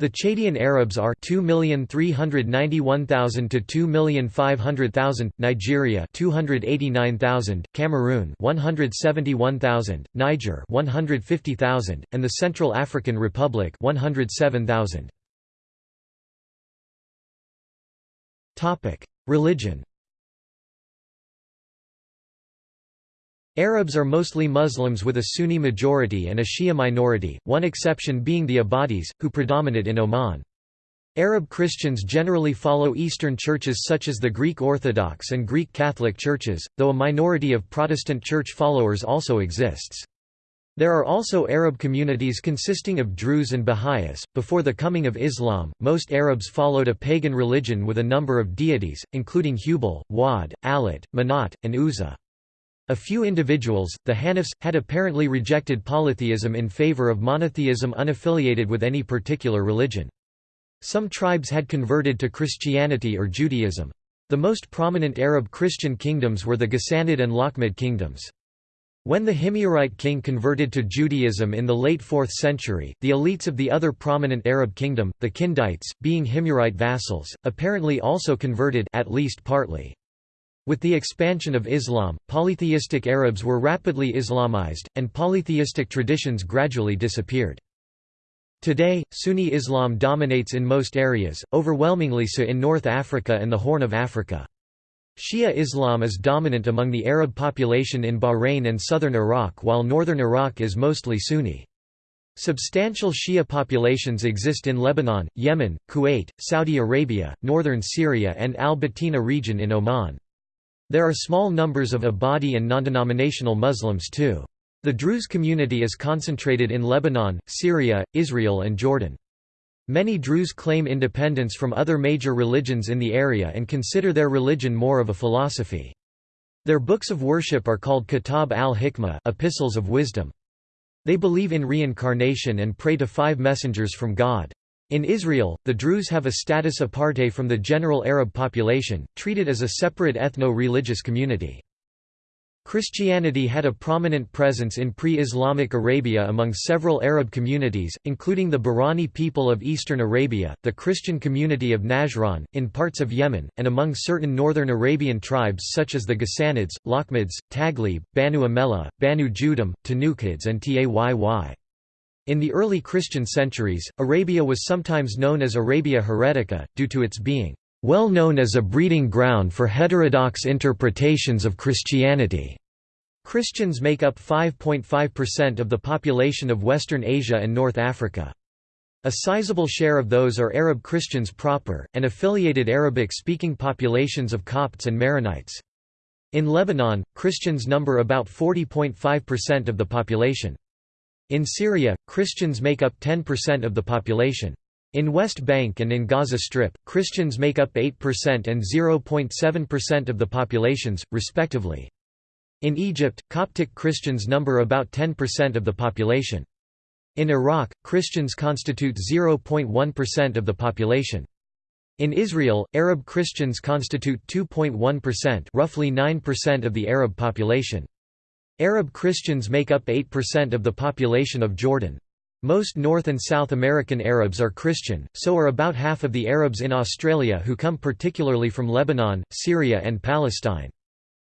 The Chadian Arabs are 2,391,000 to 2,500,000, Nigeria 289,000, Cameroon 171,000, Niger 150,000, and the Central African Republic 107,000. Religion Arabs are mostly Muslims with a Sunni majority and a Shia minority, one exception being the Ibadis, who predominate in Oman. Arab Christians generally follow Eastern churches such as the Greek Orthodox and Greek Catholic churches, though a minority of Protestant church followers also exists. There are also Arab communities consisting of Druze and Baha'is. Before the coming of Islam, most Arabs followed a pagan religion with a number of deities, including Hubal, Wadd, Allat, Manat, and Uzza. A few individuals, the Hanifs, had apparently rejected polytheism in favor of monotheism unaffiliated with any particular religion. Some tribes had converted to Christianity or Judaism. The most prominent Arab Christian kingdoms were the Ghassanid and Lakhmid kingdoms. When the Himyarite king converted to Judaism in the late 4th century, the elites of the other prominent Arab kingdom, the Kindites, being Himyarite vassals, apparently also converted at least partly. With the expansion of Islam, polytheistic Arabs were rapidly Islamized, and polytheistic traditions gradually disappeared. Today, Sunni Islam dominates in most areas, overwhelmingly so in North Africa and the Horn of Africa. Shia Islam is dominant among the Arab population in Bahrain and southern Iraq while northern Iraq is mostly Sunni. Substantial Shia populations exist in Lebanon, Yemen, Kuwait, Saudi Arabia, northern Syria and Al-Batina region in Oman. There are small numbers of Ibadi and non-denominational Muslims too. The Druze community is concentrated in Lebanon, Syria, Israel and Jordan. Many Druze claim independence from other major religions in the area and consider their religion more of a philosophy. Their books of worship are called Kitab al-Hikmah epistles of wisdom. They believe in reincarnation and pray to five messengers from God. In Israel, the Druze have a status aparte from the general Arab population, treated as a separate ethno-religious community. Christianity had a prominent presence in pre-Islamic Arabia among several Arab communities, including the Bahraini people of eastern Arabia, the Christian community of Najran, in parts of Yemen, and among certain northern Arabian tribes such as the Ghassanids, Lakhmids, Taghlib, Banu Amela, Banu Judam, Tanukids and Tayy. In the early Christian centuries, Arabia was sometimes known as Arabia Heretica, due to its being well known as a breeding ground for heterodox interpretations of Christianity. Christians make up 5.5% of the population of Western Asia and North Africa. A sizable share of those are Arab Christians proper, and affiliated Arabic-speaking populations of Copts and Maronites. In Lebanon, Christians number about 40.5% of the population. In Syria, Christians make up 10% of the population. In West Bank and in Gaza Strip, Christians make up 8% and 0.7% of the populations, respectively. In Egypt, Coptic Christians number about 10% of the population. In Iraq, Christians constitute 0.1% of the population. In Israel, Arab Christians constitute 2.1% roughly 9% of the Arab population. Arab Christians make up 8% of the population of Jordan. Most North and South American Arabs are Christian, so are about half of the Arabs in Australia who come particularly from Lebanon, Syria and Palestine.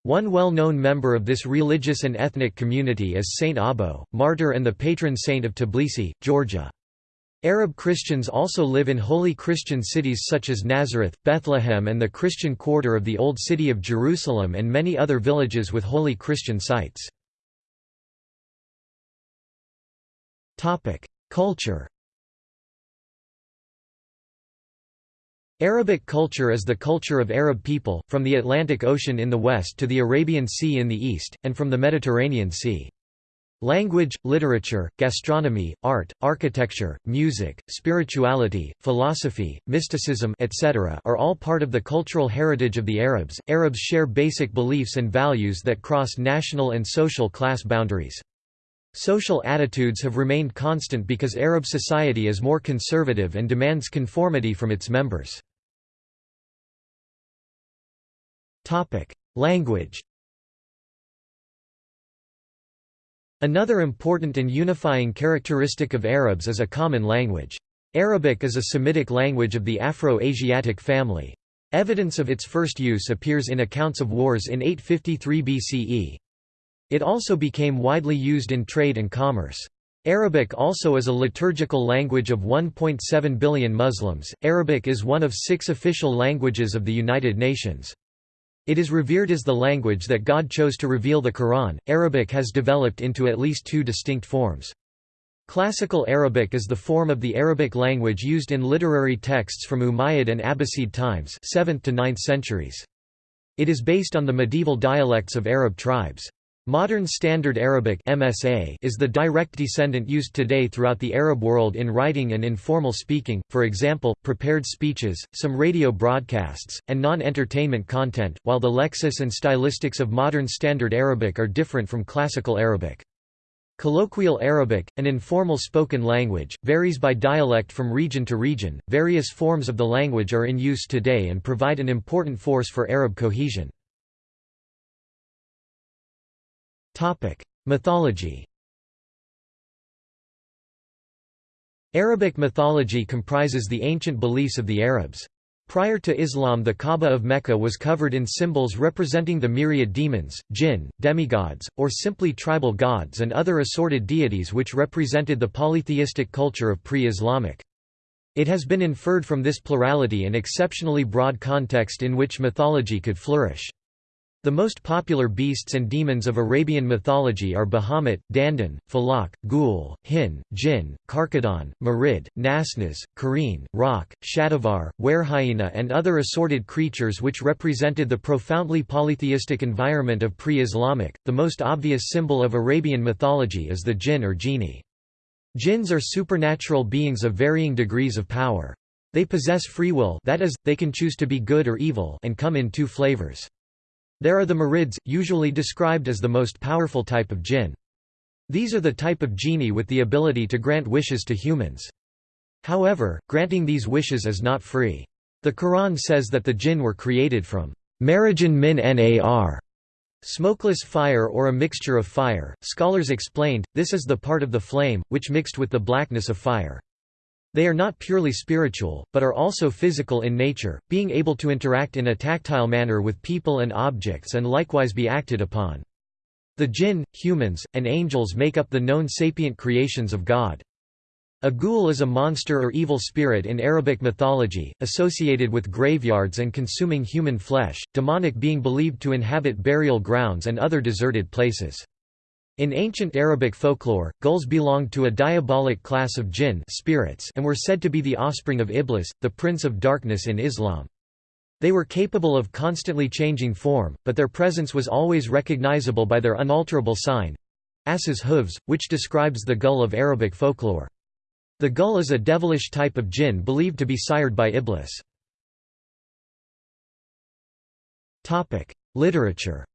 One well-known member of this religious and ethnic community is Saint Abo, martyr and the patron saint of Tbilisi, Georgia. Arab Christians also live in holy Christian cities such as Nazareth, Bethlehem and the Christian quarter of the Old City of Jerusalem and many other villages with holy Christian sites. Culture Arabic culture is the culture of Arab people, from the Atlantic Ocean in the west to the Arabian Sea in the east, and from the Mediterranean Sea. Language, literature, gastronomy, art, architecture, music, spirituality, philosophy, mysticism etc. are all part of the cultural heritage of the Arabs. Arabs share basic beliefs and values that cross national and social class boundaries. Social attitudes have remained constant because Arab society is more conservative and demands conformity from its members. Language Another important and unifying characteristic of Arabs is a common language. Arabic is a Semitic language of the Afro-Asiatic family. Evidence of its first use appears in accounts of wars in 853 BCE. It also became widely used in trade and commerce. Arabic also is a liturgical language of 1.7 billion Muslims. Arabic is one of six official languages of the United Nations. It is revered as the language that God chose to reveal the Quran. Arabic has developed into at least two distinct forms. Classical Arabic is the form of the Arabic language used in literary texts from Umayyad and Abbasid times 7th to 9th centuries. It is based on the medieval dialects of Arab tribes. Modern Standard Arabic MSA is the direct descendant used today throughout the Arab world in writing and informal speaking, for example, prepared speeches, some radio broadcasts, and non-entertainment content, while the lexis and stylistics of Modern Standard Arabic are different from Classical Arabic. Colloquial Arabic, an informal spoken language, varies by dialect from region to region. Various forms of the language are in use today and provide an important force for Arab cohesion. Mythology Arabic mythology comprises the ancient beliefs of the Arabs. Prior to Islam the Kaaba of Mecca was covered in symbols representing the myriad demons, jinn, demigods, or simply tribal gods and other assorted deities which represented the polytheistic culture of pre-Islamic. It has been inferred from this plurality an exceptionally broad context in which mythology could flourish. The most popular beasts and demons of Arabian mythology are Bahamut, Dandan, Falak, Ghul, Hin, Jinn, Karkadon, Marid, Nasnas, Kareen, Roc, Shadavar, Werehyena and other assorted creatures which represented the profoundly polytheistic environment of pre-Islamic. The most obvious symbol of Arabian mythology is the jinn or genie. Jinns are supernatural beings of varying degrees of power. They possess free will that is, they can choose to be good or evil and come in two flavors. There are the Marids, usually described as the most powerful type of jinn. These are the type of genie with the ability to grant wishes to humans. However, granting these wishes is not free. The Quran says that the jinn were created from marjan min nar, smokeless fire or a mixture of fire. Scholars explained, this is the part of the flame, which mixed with the blackness of fire. They are not purely spiritual, but are also physical in nature, being able to interact in a tactile manner with people and objects and likewise be acted upon. The jinn, humans, and angels make up the known sapient creations of God. A ghoul is a monster or evil spirit in Arabic mythology, associated with graveyards and consuming human flesh, demonic being believed to inhabit burial grounds and other deserted places. In ancient Arabic folklore, ghuls belonged to a diabolic class of jinn spirits and were said to be the offspring of Iblis, the prince of darkness in Islam. They were capable of constantly changing form, but their presence was always recognizable by their unalterable sign—ass's hooves, which describes the ghul of Arabic folklore. The ghul is a devilish type of jinn believed to be sired by Iblis. Literature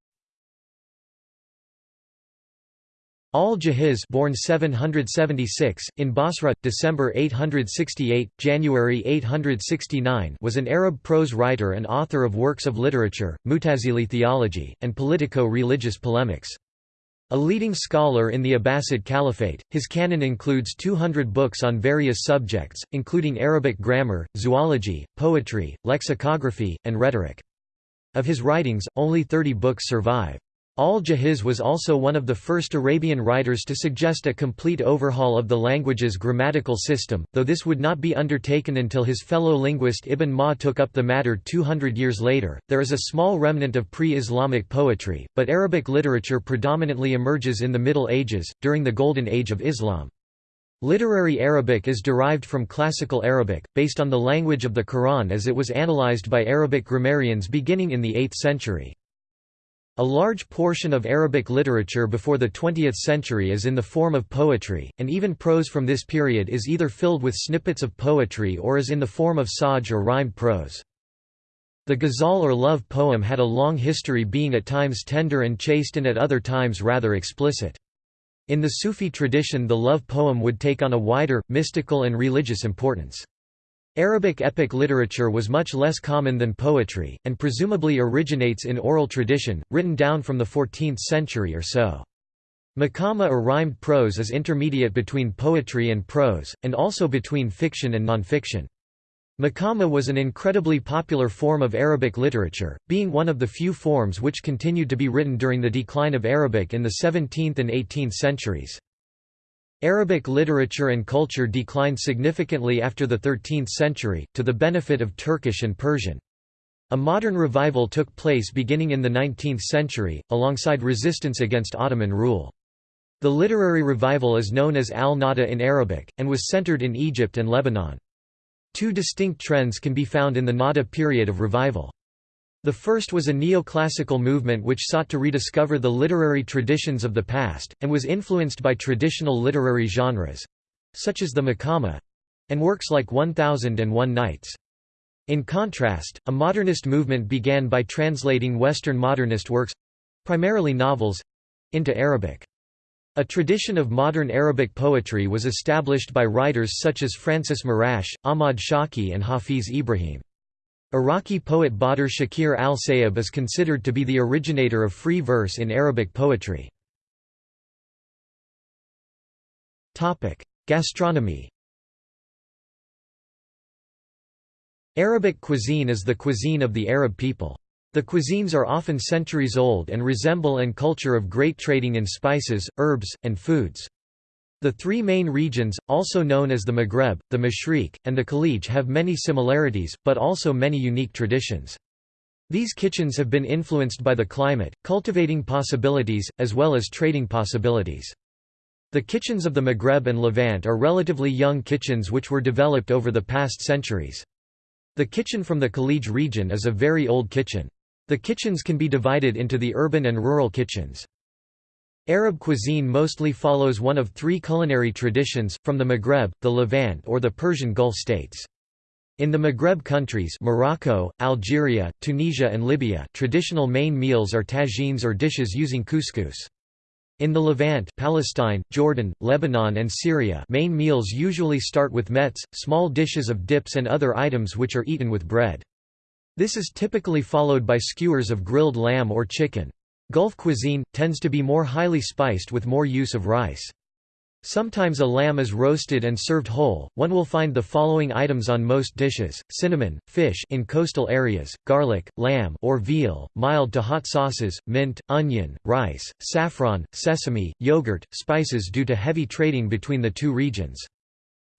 Al-Jahiz born 776, in Basra, December 868, January 869 was an Arab prose writer and author of works of literature, Mutazili theology, and politico-religious polemics. A leading scholar in the Abbasid Caliphate, his canon includes 200 books on various subjects, including Arabic grammar, zoology, poetry, lexicography, and rhetoric. Of his writings, only 30 books survive. Al-Jahiz was also one of the first Arabian writers to suggest a complete overhaul of the language's grammatical system, though this would not be undertaken until his fellow linguist Ibn Ma took up the matter 200 years later. There is a small remnant of pre Islamic poetry, but Arabic literature predominantly emerges in the Middle Ages, during the Golden Age of Islam. Literary Arabic is derived from Classical Arabic, based on the language of the Quran as it was analyzed by Arabic grammarians beginning in the 8th century. A large portion of Arabic literature before the 20th century is in the form of poetry, and even prose from this period is either filled with snippets of poetry or is in the form of saj or rhymed prose. The ghazal or love poem had a long history being at times tender and chaste and at other times rather explicit. In the Sufi tradition the love poem would take on a wider, mystical and religious importance. Arabic epic literature was much less common than poetry, and presumably originates in oral tradition, written down from the 14th century or so. Makama or rhymed prose is intermediate between poetry and prose, and also between fiction and nonfiction. Makama was an incredibly popular form of Arabic literature, being one of the few forms which continued to be written during the decline of Arabic in the 17th and 18th centuries. Arabic literature and culture declined significantly after the 13th century, to the benefit of Turkish and Persian. A modern revival took place beginning in the 19th century, alongside resistance against Ottoman rule. The literary revival is known as al-Nahda in Arabic, and was centered in Egypt and Lebanon. Two distinct trends can be found in the Nahda period of revival. The first was a neoclassical movement which sought to rediscover the literary traditions of the past, and was influenced by traditional literary genres—such as the Makama—and works like 1001 Nights. In contrast, a modernist movement began by translating Western modernist works—primarily novels—into Arabic. A tradition of modern Arabic poetry was established by writers such as Francis Marrash, Ahmad Shawqi and Hafiz Ibrahim. Iraqi poet Badr Shakir al-Sayyab is considered to be the originator of free verse in Arabic poetry. Gastronomy Arabic cuisine is the cuisine of the Arab people. The cuisines are often centuries old and resemble an culture of great trading in spices, herbs, and foods. The three main regions, also known as the Maghreb, the Mashriq, and the Khalij have many similarities, but also many unique traditions. These kitchens have been influenced by the climate, cultivating possibilities, as well as trading possibilities. The kitchens of the Maghreb and Levant are relatively young kitchens which were developed over the past centuries. The kitchen from the Khalij region is a very old kitchen. The kitchens can be divided into the urban and rural kitchens. Arab cuisine mostly follows one of three culinary traditions, from the Maghreb, the Levant or the Persian Gulf states. In the Maghreb countries Morocco, Algeria, Tunisia and Libya traditional main meals are tagines or dishes using couscous. In the Levant Palestine, Jordan, Lebanon and Syria main meals usually start with mets, small dishes of dips and other items which are eaten with bread. This is typically followed by skewers of grilled lamb or chicken. Gulf cuisine, tends to be more highly spiced with more use of rice. Sometimes a lamb is roasted and served whole. One will find the following items on most dishes: cinnamon, fish in coastal areas, garlic, lamb or veal, mild to hot sauces, mint, onion, rice, saffron, sesame, yogurt, spices due to heavy trading between the two regions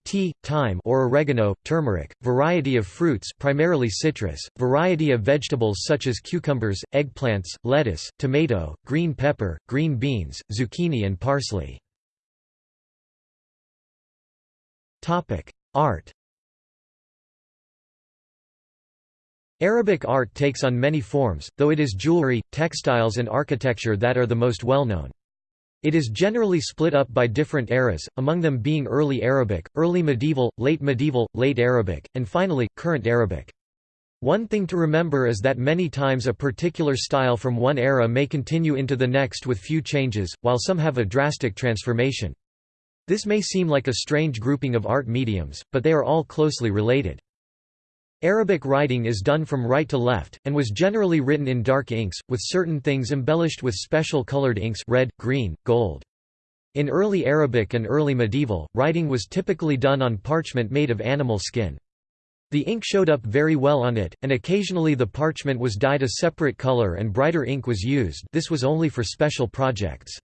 tea, thyme or oregano, turmeric, variety of fruits primarily citrus, variety of vegetables such as cucumbers, eggplants, lettuce, tomato, green pepper, green beans, zucchini and parsley. Art Arabic art takes on many forms, though it is jewelry, textiles and architecture that are the most well known. It is generally split up by different eras, among them being Early Arabic, Early Medieval, Late Medieval, Late Arabic, and finally, Current Arabic. One thing to remember is that many times a particular style from one era may continue into the next with few changes, while some have a drastic transformation. This may seem like a strange grouping of art mediums, but they are all closely related. Arabic writing is done from right to left, and was generally written in dark inks, with certain things embellished with special colored inks red, green, gold. In early Arabic and early medieval, writing was typically done on parchment made of animal skin. The ink showed up very well on it, and occasionally the parchment was dyed a separate color and brighter ink was used this was only for special projects.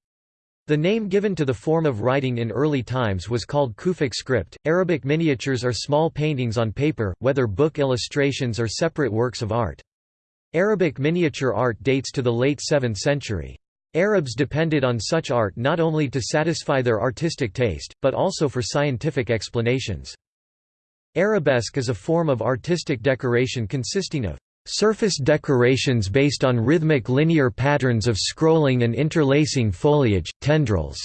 The name given to the form of writing in early times was called Kufic script. Arabic miniatures are small paintings on paper, whether book illustrations or separate works of art. Arabic miniature art dates to the late 7th century. Arabs depended on such art not only to satisfy their artistic taste, but also for scientific explanations. Arabesque is a form of artistic decoration consisting of surface decorations based on rhythmic linear patterns of scrolling and interlacing foliage, tendrils,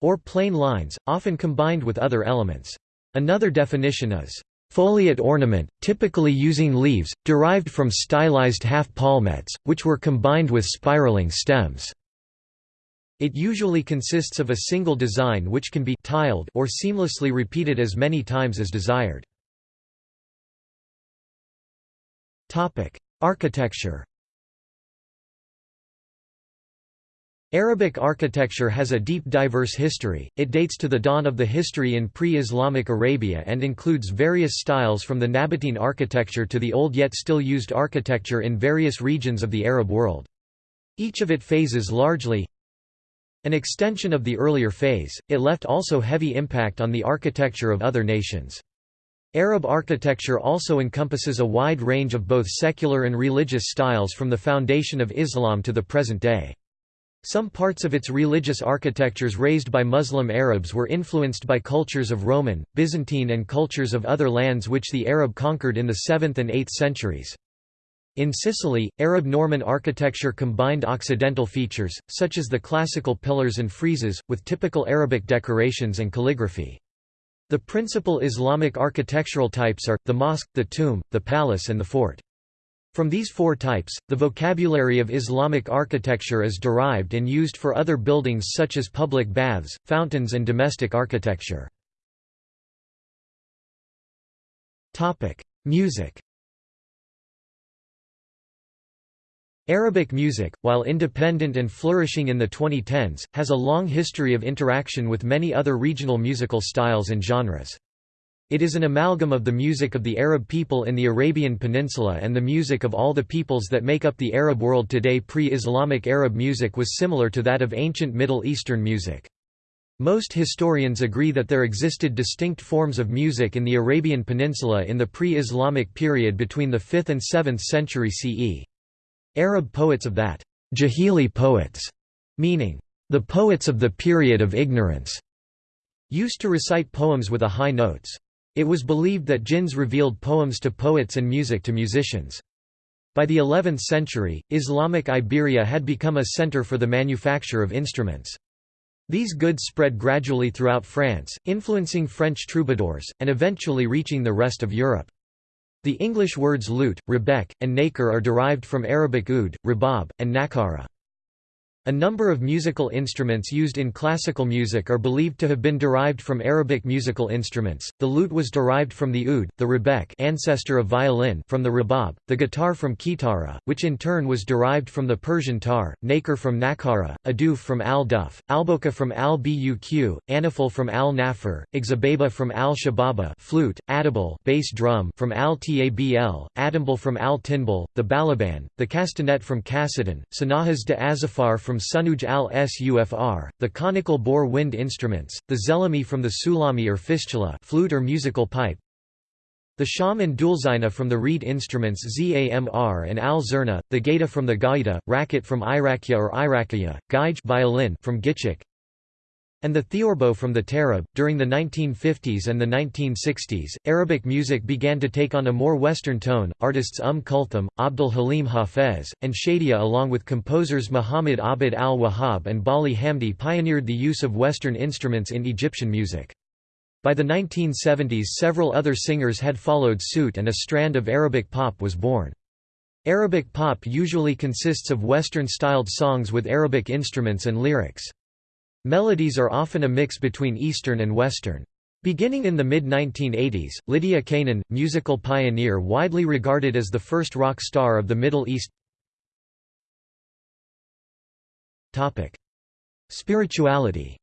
or plain lines, often combined with other elements. Another definition is foliate ornament, typically using leaves, derived from stylized half-palmettes, which were combined with spiraling stems. It usually consists of a single design which can be tiled or seamlessly repeated as many times as desired. Architecture Arabic architecture has a deep diverse history, it dates to the dawn of the history in pre-Islamic Arabia and includes various styles from the Nabatean architecture to the old yet still used architecture in various regions of the Arab world. Each of it phases largely an extension of the earlier phase, it left also heavy impact on the architecture of other nations. Arab architecture also encompasses a wide range of both secular and religious styles from the foundation of Islam to the present day. Some parts of its religious architectures raised by Muslim Arabs were influenced by cultures of Roman, Byzantine and cultures of other lands which the Arab conquered in the 7th and 8th centuries. In Sicily, Arab Norman architecture combined Occidental features, such as the classical pillars and friezes, with typical Arabic decorations and calligraphy. The principal Islamic architectural types are, the mosque, the tomb, the palace and the fort. From these four types, the vocabulary of Islamic architecture is derived and used for other buildings such as public baths, fountains and domestic architecture. Music Arabic music, while independent and flourishing in the 2010s, has a long history of interaction with many other regional musical styles and genres. It is an amalgam of the music of the Arab people in the Arabian Peninsula and the music of all the peoples that make up the Arab world today Pre-Islamic Arab music was similar to that of ancient Middle Eastern music. Most historians agree that there existed distinct forms of music in the Arabian Peninsula in the pre-Islamic period between the 5th and 7th century CE. Arab poets of that Jahili poets, meaning the poets of the period of ignorance, used to recite poems with a high notes. It was believed that jinns revealed poems to poets and music to musicians. By the 11th century, Islamic Iberia had become a center for the manufacture of instruments. These goods spread gradually throughout France, influencing French troubadours, and eventually reaching the rest of Europe. The English words lute, rebec, and naker are derived from Arabic oud, rabab, and nakara. A number of musical instruments used in classical music are believed to have been derived from Arabic musical instruments. The lute was derived from the oud, the rebec ancestor of violin from the rabab, the guitar from kitara, which in turn was derived from the Persian tar, naker from nakara, aduf from al-duf, alboka from al-buq, anafal from al-nafir, exababa from al-shababa flute, adabal bass drum from al-tabl, adambal from al-tinbal, the balaban, the castanet from cassidan, sanahas de azafar from from Sunuj al-Sufr, the conical bore wind instruments, the zelami from the sulami or fistula flute or musical pipe, the shawm and dulzina from the reed instruments zamr and al-zurna, the gaita from the gaida, racket from irakia or irakia, gaij violin from gichik, and the theorbo from the tarab. During the 1950s and the 1960s, Arabic music began to take on a more Western tone. Artists Umm Kulthum, Abdul Halim Hafez, and Shadia, along with composers Muhammad Abid al Wahhab and Baligh Hamdi, pioneered the use of Western instruments in Egyptian music. By the 1970s, several other singers had followed suit, and a strand of Arabic pop was born. Arabic pop usually consists of Western styled songs with Arabic instruments and lyrics. Melodies are often a mix between Eastern and Western. Beginning in the mid-1980s, Lydia Canaan, musical pioneer widely regarded as the first rock star of the Middle East Spirituality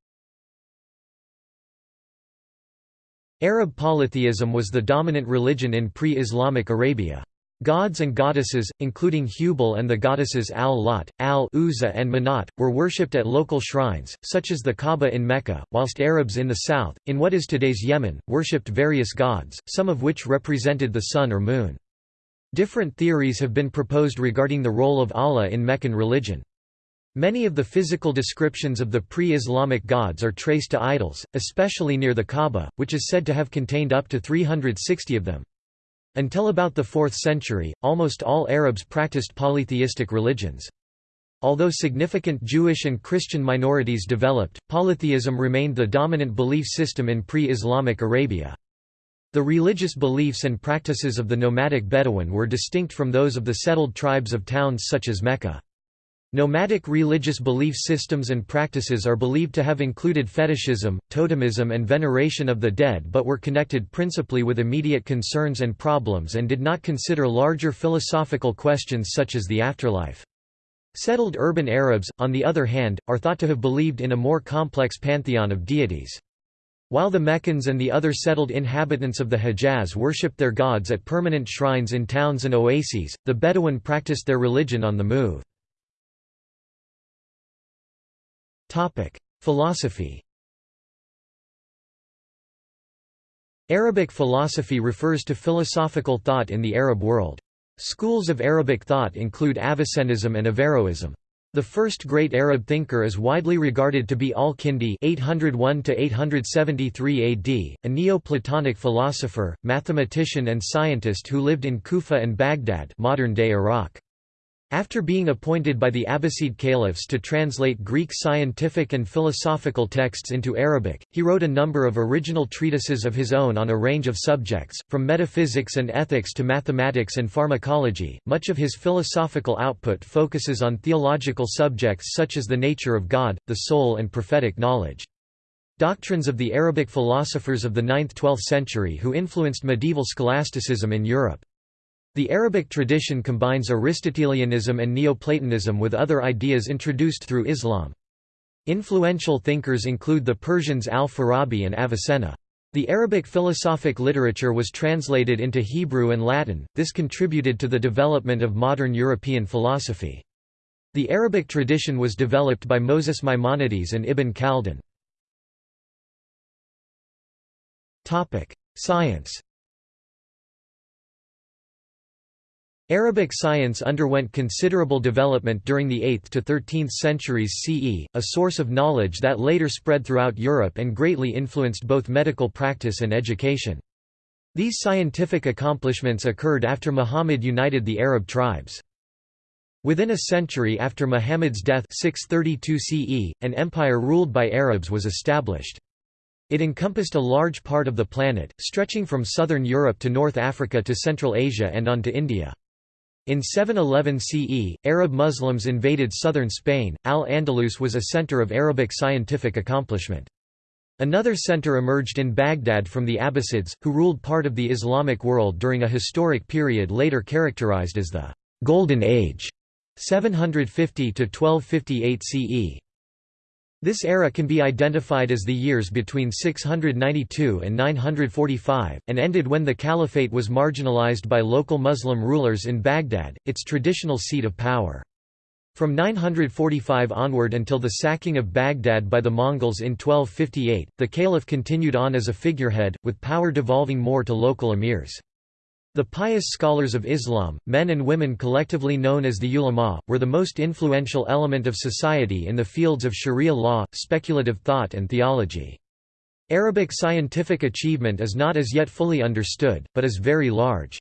Arab polytheism was the dominant religion in pre-Islamic Arabia. Gods and goddesses, including Hubal and the goddesses Al-Lat, Al-Uzza and Manat, were worshipped at local shrines, such as the Kaaba in Mecca, whilst Arabs in the south, in what is today's Yemen, worshipped various gods, some of which represented the sun or moon. Different theories have been proposed regarding the role of Allah in Meccan religion. Many of the physical descriptions of the pre-Islamic gods are traced to idols, especially near the Kaaba, which is said to have contained up to 360 of them. Until about the 4th century, almost all Arabs practiced polytheistic religions. Although significant Jewish and Christian minorities developed, polytheism remained the dominant belief system in pre-Islamic Arabia. The religious beliefs and practices of the nomadic Bedouin were distinct from those of the settled tribes of towns such as Mecca. Nomadic religious belief systems and practices are believed to have included fetishism, totemism and veneration of the dead but were connected principally with immediate concerns and problems and did not consider larger philosophical questions such as the afterlife. Settled urban Arabs, on the other hand, are thought to have believed in a more complex pantheon of deities. While the Meccans and the other settled inhabitants of the Hejaz worshipped their gods at permanent shrines in towns and oases, the Bedouin practiced their religion on the move. Topic: Philosophy. Arabic philosophy refers to philosophical thought in the Arab world. Schools of Arabic thought include Avicennism and Averroism. The first great Arab thinker is widely regarded to be Al-Kindi (801–873 AD), a Neo-Platonic philosopher, mathematician, and scientist who lived in Kufa and Baghdad, modern-day Iraq. After being appointed by the Abbasid caliphs to translate Greek scientific and philosophical texts into Arabic, he wrote a number of original treatises of his own on a range of subjects, from metaphysics and ethics to mathematics and pharmacology. Much of his philosophical output focuses on theological subjects such as the nature of God, the soul, and prophetic knowledge. Doctrines of the Arabic philosophers of the 9th–12th century who influenced medieval scholasticism in Europe. The Arabic tradition combines Aristotelianism and Neoplatonism with other ideas introduced through Islam. Influential thinkers include the Persians al-Farabi and Avicenna. The Arabic philosophic literature was translated into Hebrew and Latin, this contributed to the development of modern European philosophy. The Arabic tradition was developed by Moses Maimonides and Ibn Khaldun. Science Arabic science underwent considerable development during the 8th to 13th centuries CE, a source of knowledge that later spread throughout Europe and greatly influenced both medical practice and education. These scientific accomplishments occurred after Muhammad united the Arab tribes. Within a century after Muhammad's death 632 CE, an empire ruled by Arabs was established. It encompassed a large part of the planet, stretching from southern Europe to North Africa to Central Asia and on to India. In 711 CE, Arab Muslims invaded southern Spain. Al-Andalus was a center of Arabic scientific accomplishment. Another center emerged in Baghdad from the Abbasids, who ruled part of the Islamic world during a historic period later characterized as the Golden Age 750 to 1258 CE. This era can be identified as the years between 692 and 945, and ended when the caliphate was marginalized by local Muslim rulers in Baghdad, its traditional seat of power. From 945 onward until the sacking of Baghdad by the Mongols in 1258, the caliph continued on as a figurehead, with power devolving more to local emirs. The pious scholars of Islam, men and women collectively known as the ulama, were the most influential element of society in the fields of sharia law, speculative thought and theology. Arabic scientific achievement is not as yet fully understood, but is very large.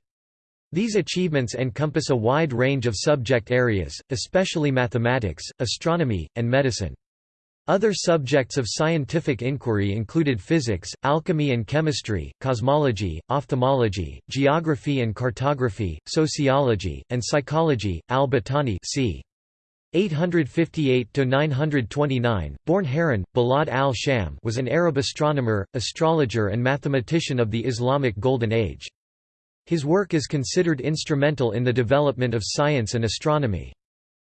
These achievements encompass a wide range of subject areas, especially mathematics, astronomy, and medicine. Other subjects of scientific inquiry included physics, alchemy and chemistry, cosmology, ophthalmology, geography and cartography, sociology, and psychology. Al-Battani c. 858–929, born Harran, Bilad al-Sham was an Arab astronomer, astrologer and mathematician of the Islamic Golden Age. His work is considered instrumental in the development of science and astronomy.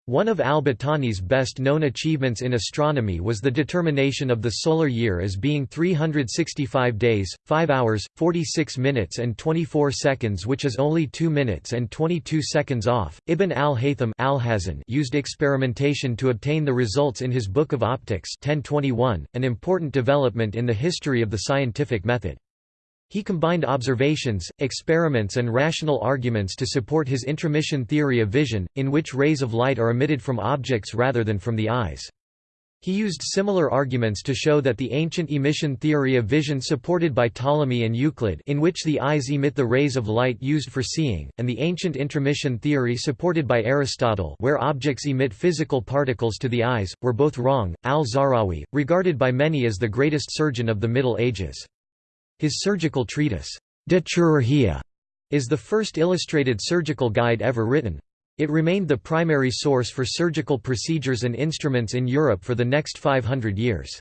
One of al-Battani's best-known achievements in astronomy was the determination of the solar year as being 365 days, 5 hours, 46 minutes and 24 seconds which is only 2 minutes and 22 seconds off. Ibn al-Haytham al used experimentation to obtain the results in his Book of Optics 1021, an important development in the history of the scientific method. He combined observations, experiments and rational arguments to support his intromission theory of vision, in which rays of light are emitted from objects rather than from the eyes. He used similar arguments to show that the ancient emission theory of vision supported by Ptolemy and Euclid in which the eyes emit the rays of light used for seeing, and the ancient intromission theory supported by Aristotle where objects emit physical particles to the eyes, were both wrong. Al-Zahrawi, regarded by many as the greatest surgeon of the Middle Ages. His surgical treatise, De Chirurgia, is the first illustrated surgical guide ever written. It remained the primary source for surgical procedures and instruments in Europe for the next 500 years.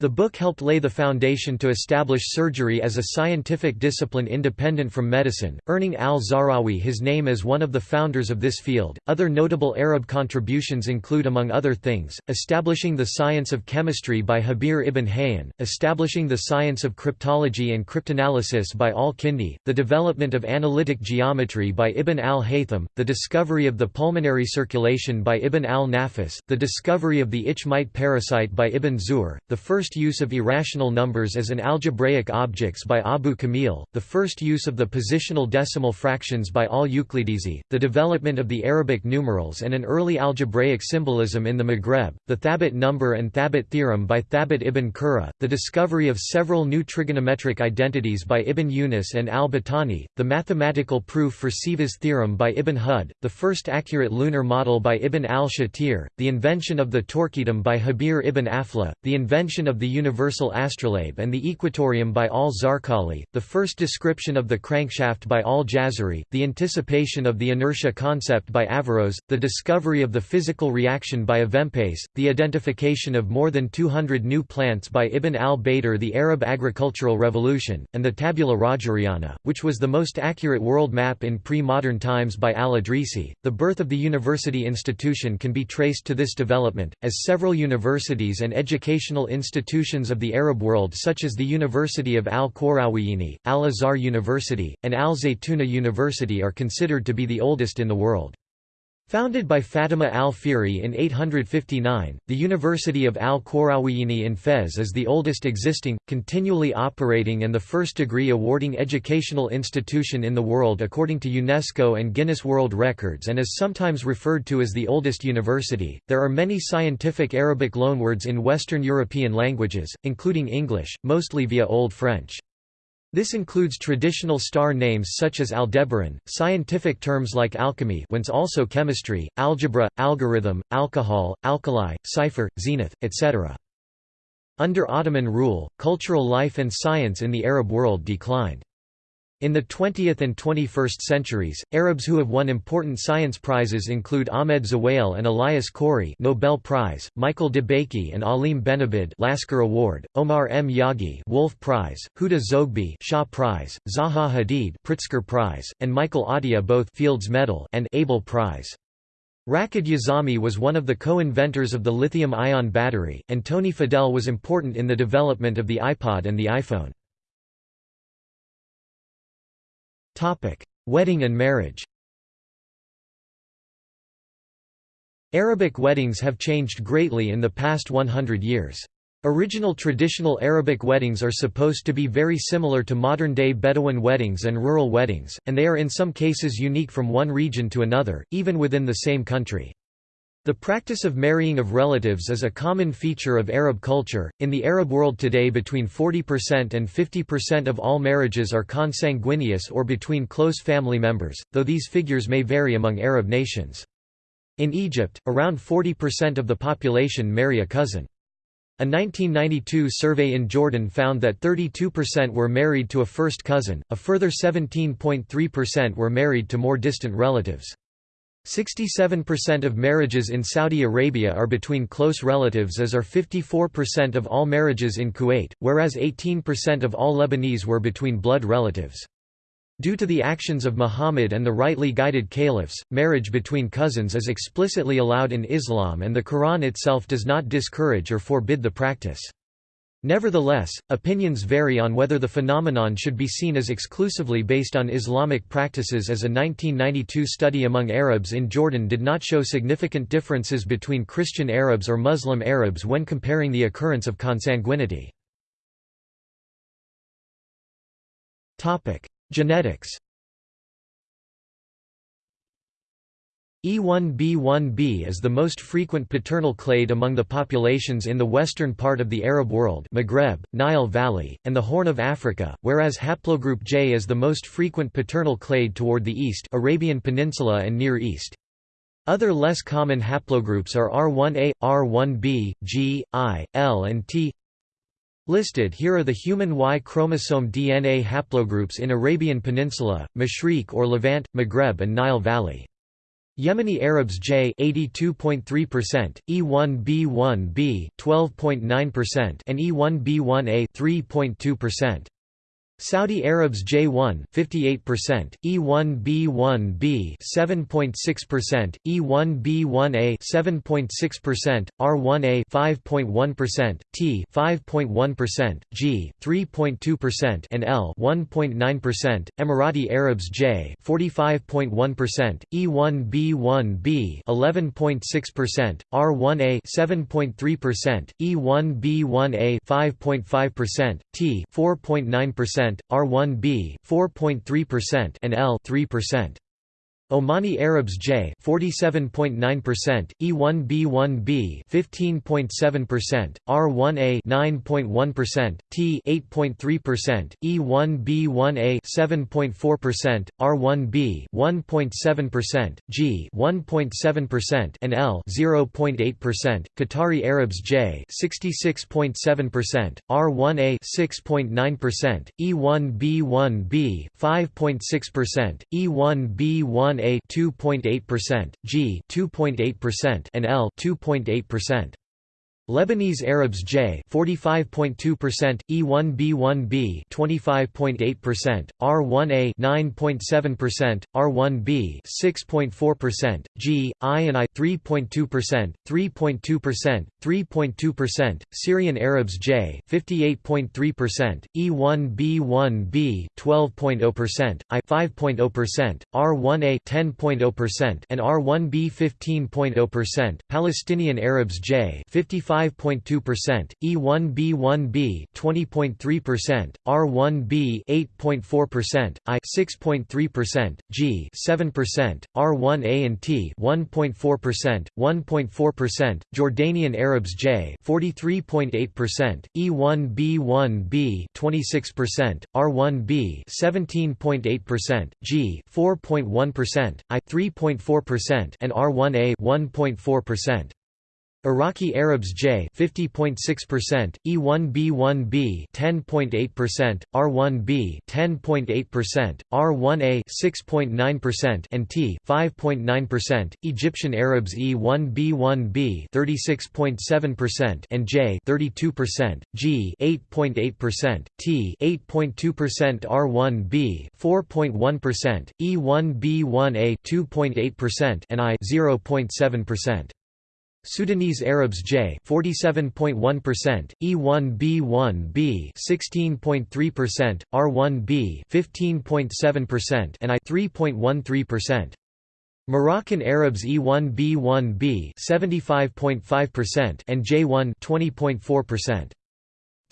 The book helped lay the foundation to establish surgery as a scientific discipline independent from medicine, earning al-Zahrawi his name as one of the founders of this field. Other notable Arab contributions include among other things, establishing the science of chemistry by Jabir ibn Hayyan, establishing the science of cryptology and cryptanalysis by al-Kindi, the development of analytic geometry by Ibn al-Haytham, the discovery of the pulmonary circulation by Ibn al-Nafis, the discovery of the itch mite parasite by Ibn Zuhr, the first first use of irrational numbers as an algebraic objects by Abu Kamil, the first use of the positional decimal fractions by al-Uqlidisi, the development of the Arabic numerals and an early algebraic symbolism in the Maghreb, the Thabit number and Thabit theorem by Thabit ibn Qurra, the discovery of several new trigonometric identities by Ibn Yunus and al-Battani, the mathematical proof for Ceva's theorem by Ibn Hud, the first accurate lunar model by Ibn al-Shatir, the invention of the torquetum by Jabir ibn Aflah, the invention of of the universal astrolabe and the equatorium by al-Zarqali, the first description of the crankshaft by al-Jazari, the anticipation of the inertia concept by Averroes, the discovery of the physical reaction by Avempace, the identification of more than 200 new plants by Ibn al-Baitar the Arab agricultural revolution, and the Tabula Rogeriana, which was the most accurate world map in pre-modern times by al-Idrisi. The birth of the university institution can be traced to this development, as several universities and educational institutions institutions of the Arab world such as the University of Al-Qarawiyyin, Al-Azhar University, and Al-Zaytuna University are considered to be the oldest in the world. Founded by Fatima al-Fihri in 859, the University of al-Qarawiyyin in Fez is the oldest existing, continually operating and the first degree-awarding educational institution in the world according to UNESCO and Guinness World Records and is sometimes referred to as the oldest university. There are many scientific Arabic loanwords in Western European languages, including English, mostly via Old French. This includes traditional star names such as Aldebaran, scientific terms like alchemy whence also chemistry, algebra, algorithm, alcohol, alkali, cipher, zenith, etc. Under Ottoman rule, cultural life and science in the Arab world declined. In the 20th and 21st centuries, Arabs who have won important science prizes include Ahmed Zewail and Elias Corey Nobel Prize, Michael DeBakey and Alim Benabid Lasker Award, Omar M. Yaghi Wolf Prize, Huda Zoghbi Shaw Prize, Zaha Hadid Pritzker Prize, and Michael Atiyah both Fields Medal and Abel Prize. Rachid Yazami was one of the co-inventors of the lithium-ion battery, and Tony Fadell was important in the development of the iPod and the iPhone. Topic: Wedding and marriage. Arabic weddings have changed greatly in the past 100 years. Original traditional Arabic weddings are supposed to be very similar to modern-day Bedouin weddings and rural weddings, and they are in some cases unique from one region to another, even within the same country. The practice of marrying of relatives is a common feature of Arab culture. In the Arab world today, between 40% and 50% of all marriages are consanguineous or between close family members, though these figures may vary among Arab nations. In Egypt, around 40% of the population marry a cousin. A 1992 survey in Jordan found that 32% were married to a first cousin, a further 17.3% were married to more distant relatives. 67% of marriages in Saudi Arabia are between close relatives as are 54% of all marriages in Kuwait, whereas 18% of all Lebanese were between blood relatives. Due to the actions of Muhammad and the rightly guided caliphs, marriage between cousins is explicitly allowed in Islam and the Quran itself does not discourage or forbid the practice. Nevertheless, opinions vary on whether the phenomenon should be seen as exclusively based on Islamic practices as a 1992 study among Arabs in Jordan did not show significant differences between Christian Arabs or Muslim Arabs when comparing the occurrence of consanguinity. Genetics E1b1b is the most frequent paternal clade among the populations in the western part of the Arab world Maghreb, Nile Valley, and the Horn of Africa, whereas haplogroup J is the most frequent paternal clade toward the east Arabian Peninsula and Near East. Other less common haplogroups are R1a, R1b, G, I, L and T. Listed here are the human Y chromosome DNA haplogroups in Arabian Peninsula, Mashriq or Levant, Maghreb and Nile Valley. Yemeni Arabs J 82.3%, E1b1b 12.9% and E1b1a 3.2%. Saudi Arabs J1 58%, E1b1b 7.6%, E1b1a 7.6%, R1a 5.1%, T 5.1%, G 3.2% and L 1.9%. Emirati Arabs J 45.1%, E1b1b 11.6%, R1a 7.3%, E1b1a 5.5%, T 4.9% R1b 4.3% and L 3%. Omani Arabs J 47.9%, E1b1b 15.7%, R1a 9.1%, T 8.3%, E1b1a 7.4%, R1b 1.7%, G 1.7% and L 0.8%. Qatari Arabs J 66.7%, R1a 6.9%, E1b1b 5.6%, E1b1 a 2.8%, G 2.8% and L 2.8%. Lebanese Arabs J 45.2%, E1b1b 25.8%, R1a 9.7%, R1b 6.4%, G, I and I 3.2%, 3.2%, 3.2%, Syrian Arabs J 58.3%, E1b1b 12.0%, I 5.0%, R1a 10.0% and R1b 15.0%, Palestinian Arabs J 55 5.2%, E1b1b 20.3%, R1b 8.4%, I 6.3%, G 7%, R1a and T 1.4%, 1.4%, Jordanian Arabs J 43.8%, E1b1b 26%, R1b 17.8%, G 4.1%, I 3.4% and R1a 1.4%. Iraqi Arabs J 50.6%, E1b1b 10.8%, R1b 10.8%, R1a 6.9% and T 5.9%, Egyptian Arabs E1b1b 36.7% and J 32%, G 8.8%, T 8.2% R1b 4.1%, E1b1a 2.8% and I 0.7%. Sudanese Arabs J 47.1%, E1b1b 16.3%, R1b 15.7% and I 3.13%. Moroccan Arabs E1b1b 75.5% and J1 20.4%.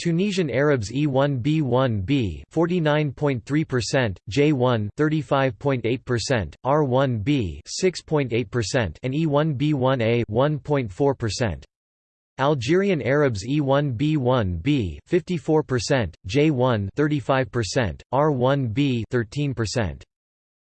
Tunisian Arabs E1b1b 49.3%, J1 35.8%, R1b 6.8% and E1b1a 1.4%. Algerian Arabs E1b1b 54%, J1 35%, R1b 13%.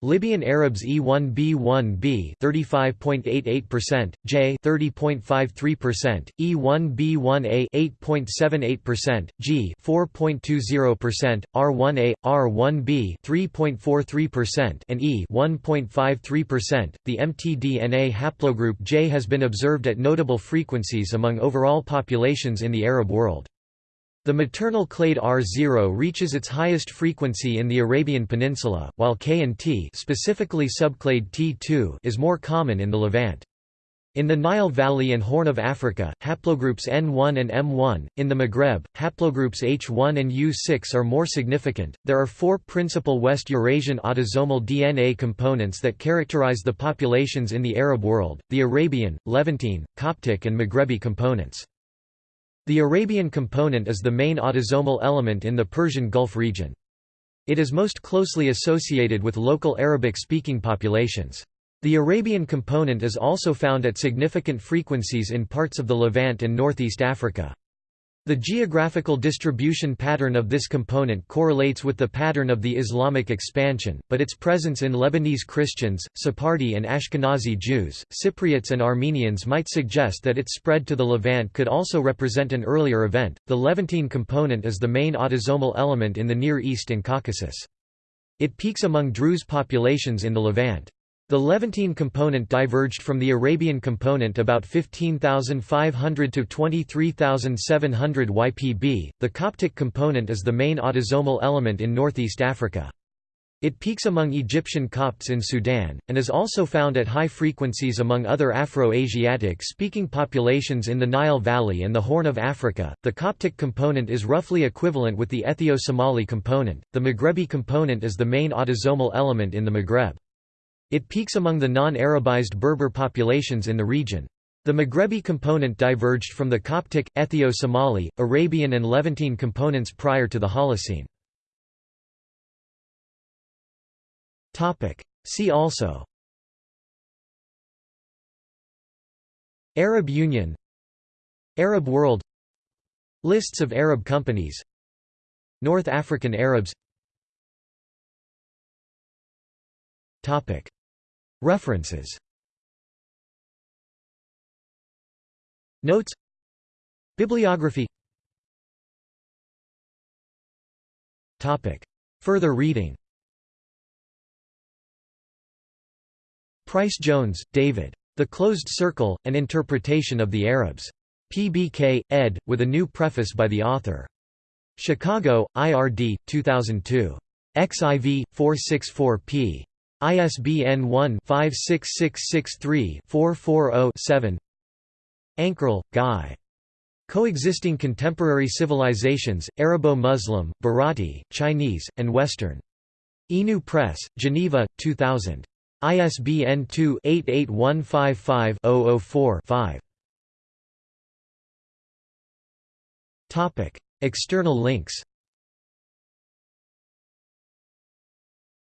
Libyan Arabs E1B1B 35.88%, J 30.53%, E1B1A 8.78%, G 4.20%, R1A R1B 3.43% and E 1.53%. The mtDNA haplogroup J has been observed at notable frequencies among overall populations in the Arab world. The maternal clade R0 reaches its highest frequency in the Arabian Peninsula, while K and T specifically subclade T2 is more common in the Levant. In the Nile Valley and Horn of Africa, haplogroups N1 and M1. In the Maghreb, haplogroups H1 and U6 are more significant. There are four principal West Eurasian autosomal DNA components that characterize the populations in the Arab world the Arabian, Levantine, Coptic, and Maghrebi components. The Arabian component is the main autosomal element in the Persian Gulf region. It is most closely associated with local Arabic-speaking populations. The Arabian component is also found at significant frequencies in parts of the Levant and Northeast Africa. The geographical distribution pattern of this component correlates with the pattern of the Islamic expansion, but its presence in Lebanese Christians, Sephardi and Ashkenazi Jews, Cypriots and Armenians might suggest that its spread to the Levant could also represent an earlier event. The Levantine component is the main autosomal element in the Near East and Caucasus. It peaks among Druze populations in the Levant. The Levantine component diverged from the Arabian component about 15,500 to 23,700 YPB. The Coptic component is the main autosomal element in northeast Africa. It peaks among Egyptian Copts in Sudan, and is also found at high frequencies among other Afro-Asiatic speaking populations in the Nile Valley and the Horn of Africa. The Coptic component is roughly equivalent with the Ethio-Somali component. The Maghrebi component is the main autosomal element in the Maghreb. It peaks among the non-Arabized Berber populations in the region. The Maghrebi component diverged from the Coptic, Ethio-Somali, Arabian and Levantine components prior to the Holocene. See also Arab Union Arab world Lists of Arab companies North African Arabs References Notes Bibliography Topic. Further reading Pryce Jones, David. The Closed Circle, An Interpretation of the Arabs. PBK, ed., with a new preface by the author. Chicago, IRD, 2002. XIV, 464p. ISBN 1-56663-440-7 Ankerl, Guy. Coexisting Contemporary Civilizations, Arabo-Muslim, Bharati, Chinese, and Western. Inu Press, Geneva, 2000. ISBN 2-88155-004-5. External links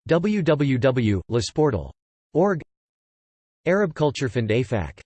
www.lesportal.org Arab Culture Fund AFAC